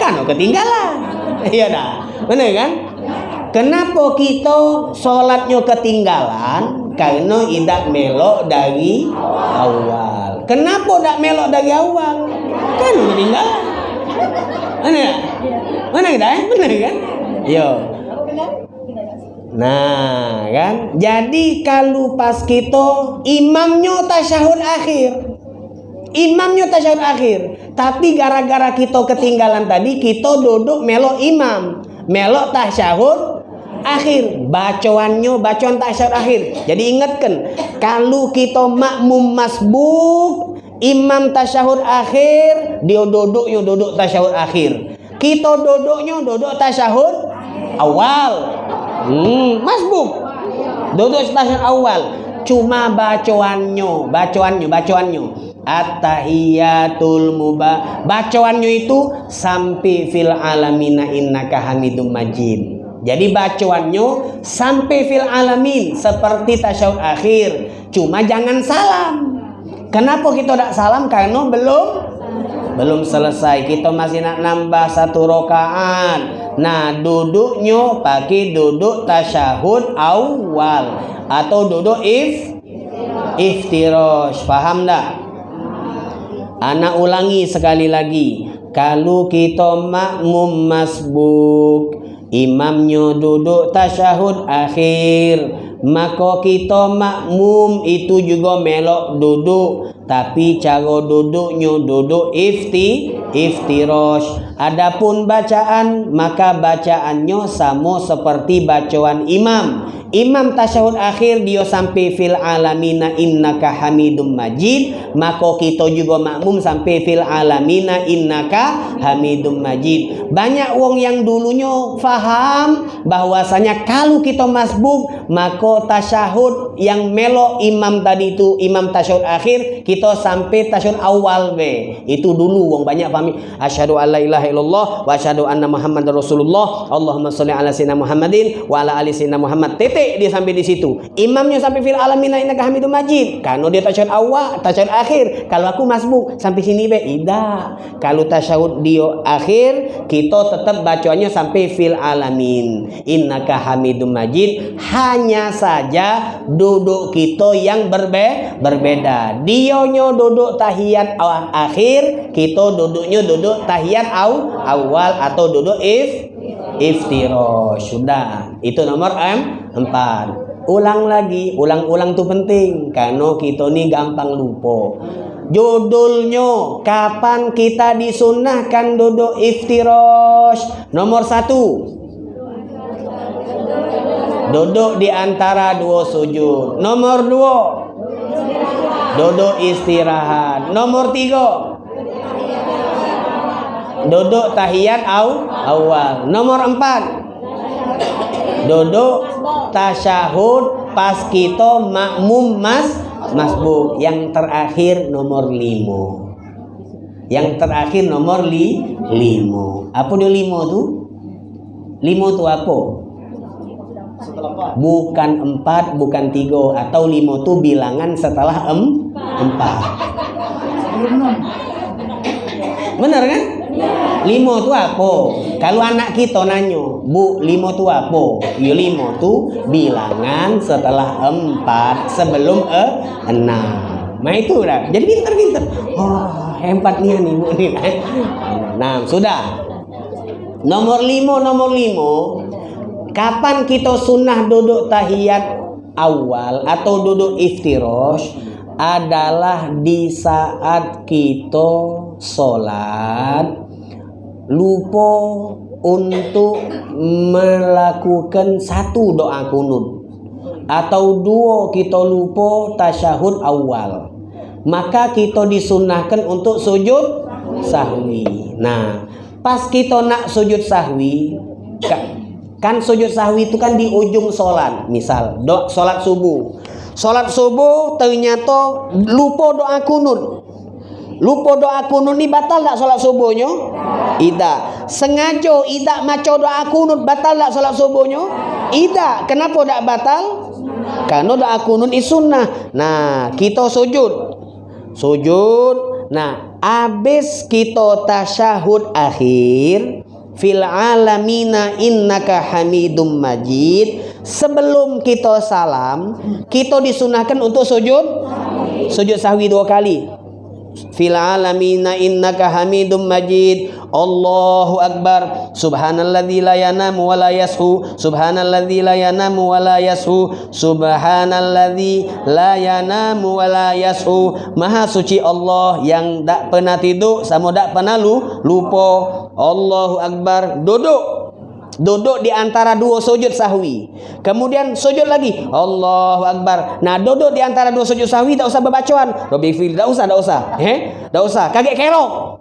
Kan ketinggalan. Iya dah. Benar kan? Kenapa kita sholatnya ketinggalan? Karena tidak melok dari awal kenapa tidak melok dari awal kan ketinggalan mana mana kita eh benar kan yo Nah, kan? Jadi kalau pas kita imamnya tasyahud akhir. Imamnya tasyahud akhir. Tapi gara-gara kita ketinggalan tadi, kita duduk melok imam. Melok tasyahud akhir. Bacoannya bacaan tasyahud akhir. Jadi ingatkan, kalau kita makmum masbuk, imam tasyahud akhir, dia duduknya duduk tasyahud akhir. Kita duduknya duduk tasyahud awal. Hmm, masbuk. Duduk stasiun awal. Cuma bacoannya, bacoannya, bacoannya. At-tahiyatul mubah. Bacoannya itu sampai fil alamina innaka hamidum majid. Jadi bacoannya sampai fil alamin seperti tasyahud akhir. Cuma jangan salam. Kenapa kita tidak salam? Karena belum belum selesai. Kita masih nak nambah satu rokaat. Nah, duduknya pakai duduk tasyahud awal atau duduk if iftirosh. Paham tak? Anak ulangi sekali lagi. Kalau kita makmum masbuk, imamnya duduk tasyahud akhir, maka kita makmum itu juga melok duduk tapi cara duduknya duduk ifti iftirosh. Adapun bacaan maka bacaannya sama seperti bacaan imam. Imam tasyahud akhir dia sampai fil alamina innaka hamidum majid. Maka kita juga makmum sampai fil alamina innaka hamidum majid. Banyak wong yang dulunya faham bahwasanya kalau kita masbuk maka tasyahud yang melo imam tadi itu imam tasyahud akhir kita kita sampai tasyahud awal be. Itu dulu wong banyak pahami. Asyhadu alla ilaha illallah wa asyhadu anna muhammadar rasulullah. Allahumma shalli ala sayyidina Muhammadin wa ala ali sayyidina Muhammad. Titik dia sampai di situ. Imamnya sampai fil alamin innaka hamidum majid. Kalau dia tasyahud awal, tasyahud akhir. Kalau aku masbuk sampai sini be. Ida. Kalau tasyahud dia akhir, kita tetap bacanya sampai fil alamin. Innaka hamidum majid. Hanya saja duduk kita yang berbe berbeda. Dia duduknya duduk tahiyat akhir, kita duduknya duduk tahiyat aw, awal atau duduk if iftiro. Sudah. Itu nomor M 4. Ulang lagi, ulang-ulang tuh penting karena kita nih gampang lupa. Judulnya kapan kita disunahkan duduk iftirosh Nomor satu Duduk di antara dua sujud Nomor dua Duduk istirahat. Nomor tiga. Duduk tahiyat aw, awal. Nomor empat. Duduk tasyahud pas kita makmum mas masbuk. Yang terakhir nomor lima. Yang terakhir nomor li, lima. Apa dia lima tu? Lima tu apa? Bukan empat bukan tiga atau lima itu bilangan setelah em empat. Benar kan? Lima itu apa? Kalau anak kita nanya bu lima itu apa? Ya lima itu bilangan setelah empat sebelum e enam. Nah itu dah. Jadi pinter-pinter oh hebatnya nih bu nih nah sudah. Nomor lima nomor lima Kapan kita sunnah duduk tahiyat awal atau duduk iftirosh adalah di saat kita sholat. Lupa untuk melakukan satu doa kunut. Atau dua kita lupa tasyahud awal. Maka kita disunahkan untuk sujud sahwi. Nah pas kita nak sujud sahwi Kan sujud sahwi itu kan di ujung sholat. Misal, do, sholat subuh. Sholat subuh ternyata lupa doa kunut. lupa doa kunut ni batal tak solat subuhnya? Tidak sengaja tidak maco doa kunut batal tak solat subuhnya? Tidak kenapa tak batal? Karena doa kunut is sunnah. Nah kita sujud. Sujud. Nah habis kita tasyahud akhir fil alamina innaka hamidum majid. Sebelum kita salam kita disunahkan untuk sujud? Sujud sahwi dua kali fil alamina innaka hamidum majid. Allahu akbar. Subhanalladzi la yanamu wa la yashu subhanalladzi la yanamu wa la yashu subhanalladzi la yanamu wa la yashu maha suci Allah yang tak pernah tidur sama tak pernah lu lupa. Allahu akbar. Duduk Duduk di antara dua sujud sahwi. Kemudian sujud lagi. Allahu Akbar. Nah, duduk di antara dua sujud sahwi tak usah berbacaan. Rabbi fil, tak usah, tak usah. Eh? Tak usah. Kaget kerok.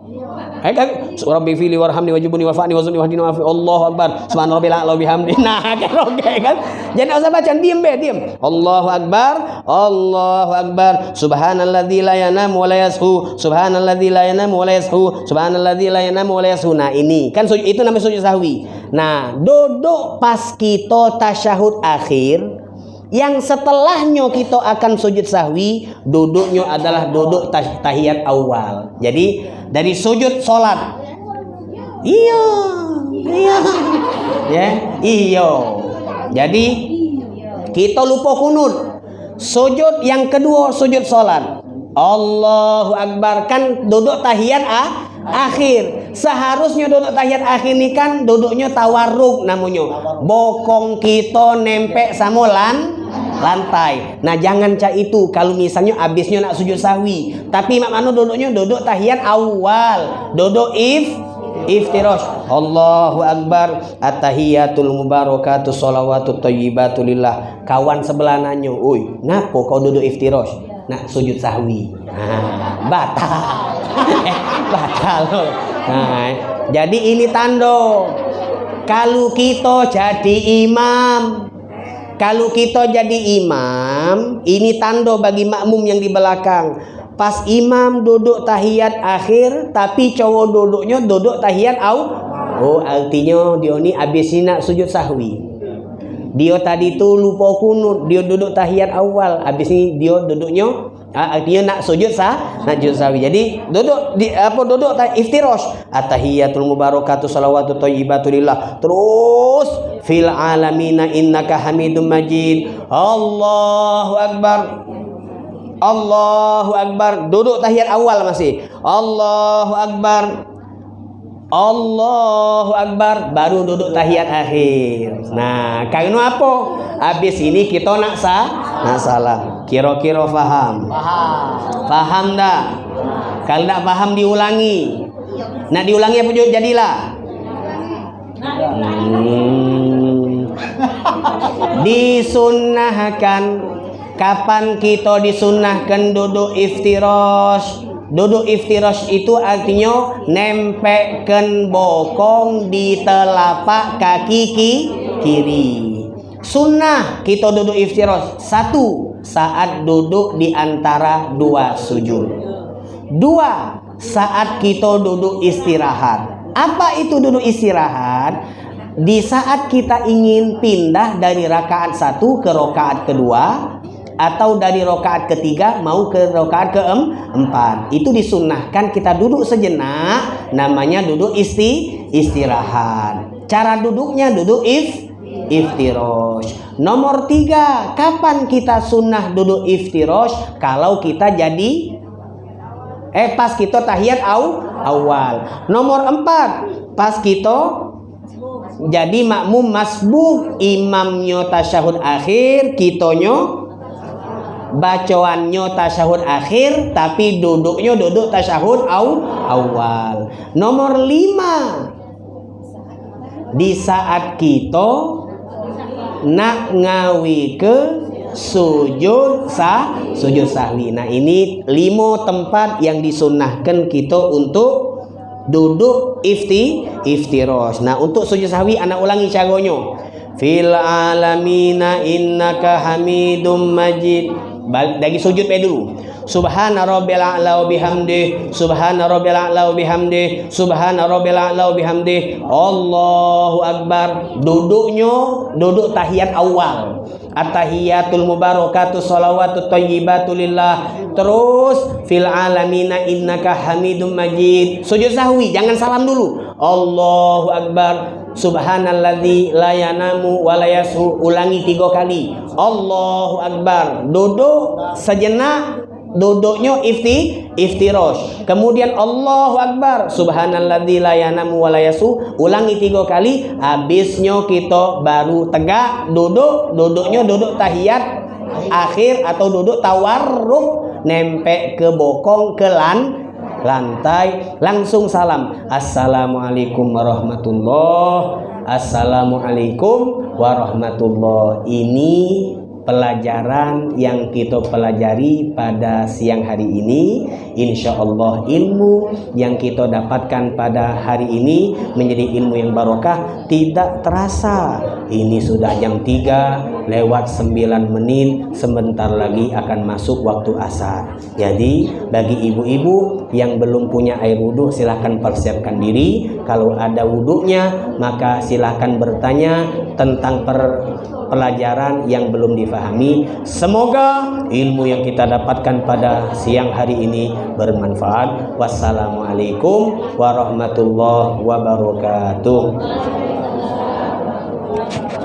Eh, kaget. Rabbi fili warhamni wajibuni wafani wazuni wahdini wafi. Allahu Akbar. Subhana rabbil a'la bihamdi. Nah, kerok kan. Jadi tak usah bacaan, diam be, diam. Allahu Akbar. Allahu Akbar. Subhanalladzi la yanamu wa la yashu. Subhanalladzi la yanamu wa la yashu. Subhanalladzi la yanamu wa la yashu. Nah, ini kan itu namanya sujud sahwi. Nah, duduk pas kita tasyahud akhir yang setelahnya kita akan sujud sahwi duduknya adalah duduk tahiyat awal. Jadi dari sujud solat. Iya. Iya. Ya iya. Jadi kita lupa kunut. Sujud yang kedua sujud solat. Allahu Akbar. Kan duduk tahiyat ah akhir. Seharusnya duduk tahiyat akhir ini kan duduknya tawarruk namanya. Bokong kita nempel sama lan lantai. Nah jangan cak itu. Kalau misalnya abisnya nak sujud sahwi tapi mak manu duduknya duduk tahiyat awal. Duduk if iftirash. Allahu Akbar. At-tahiyatul mubarakatuh salawatut thayyibatu lillah. Kawan sebelah nanyo. Oi ngapo kau duduk iftirash? Nak sujud sahwi nah, batal. Eh, batal. Nah, jadi ini tando kalau kita jadi imam kalau kita jadi imam ini tando bagi makmum yang di belakang. Pas imam duduk tahiyat akhir tapi cowok duduknya duduk tahiyat au oh artinya dia ni habis nak sujud sahwi. Dia tadi tu lupa kunut dia duduk tahiyat awal habis ni dia duduknya dia nak sujud sah, nak sujud sahwi. Jadi duduk di apa duduk tak iftirash. Atahiyatul mubarakatuh salawatu thayyibatu lillah. Terus fil alamina innaka hamidum majid. Allahu akbar. Allahu akbar. Duduk tahiyat awal masih. Allahu akbar. Allahu Akbar baru duduk tahiyat akhir. Nah, karena apa? Habis ini kita nak sah, nak salah. Kira-kira faham? Faham. Faham tak? Kalau tak faham diulangi. Nak diulangi apa jadilah? Hmm. Disunnahkan kapan kita disunnahkan duduk iftirash Duduk iftirash itu artinya nempelkan bokong di telapak kaki kiri. Sunnah kita duduk iftirash. Satu, saat duduk di antara dua sujud. Dua, saat kita duduk istirahat. Apa itu duduk istirahat? Di saat kita ingin pindah dari rakaat satu ke rakaat kedua, atau dari rokaat ketiga mau ke rokaat keempat. Itu disunnahkan kita duduk sejenak namanya duduk isti istirahat. Cara duduknya duduk if iftirosh. Nomor tiga kapan kita sunnah duduk iftirosh? Kalau kita jadi eh pas kita tahiyat au, awal. Nomor empat pas kita jadi makmum masbuk imamnya tasyahud akhir kitonyo bacaannya tasyahud akhir tapi duduknya duduk tasyahud aw, awal. Nomor lima. Di saat kita nak ngawi ke sujud sah sujud sahwi. Nah ini lima tempat yang disunahkan kita untuk duduk ifti iftiros. Nah untuk sujud sahwi anak ulangi caranya. Fil alamina innaka hamidum majid dari sujud baik dulu. Subhana rabbil a'la bihamdi. Subhana rabbil a'la bihamdi. Subhana rabbil a'la bihamdi. Allahu akbar. Duduknya duduk tahiyat awal. At-tahiyatul mubarakatuh salawatu thayyibatu lillah. Terus fil alamina innaka hamidum majid. Sujud sahwi jangan salam dulu. Allahu akbar subhanalladzi la yanamu wa la ulangi tiga kali. Allahu akbar. Duduk sejenak duduknya ifti iftirosh. Kemudian Allahu Akbar. Subhanalladzi la yanamu wa la yasu. Ulangi tiga kali. Habisnya kita baru tegak duduk. Duduknya duduk tahiyat akhir atau duduk tawarruk nempel ke bokong ke lan lantai langsung salam. Assalamualaikum warahmatullah. Assalamualaikum warahmatullah. Ini pelajaran yang kita pelajari pada siang hari ini. Insya Allah ilmu yang kita dapatkan pada hari ini menjadi ilmu yang barokah. Tidak terasa ini sudah jam 3 lewat 9 menit sebentar lagi akan masuk waktu asar jadi bagi ibu-ibu yang belum punya air wudhu silahkan persiapkan diri kalau ada wudhunya maka silahkan bertanya tentang per pelajaran yang belum difahami. Semoga ilmu yang kita dapatkan pada siang hari ini bermanfaat. Wassalamualaikum warahmatullahi wabarakatuh. Thank you.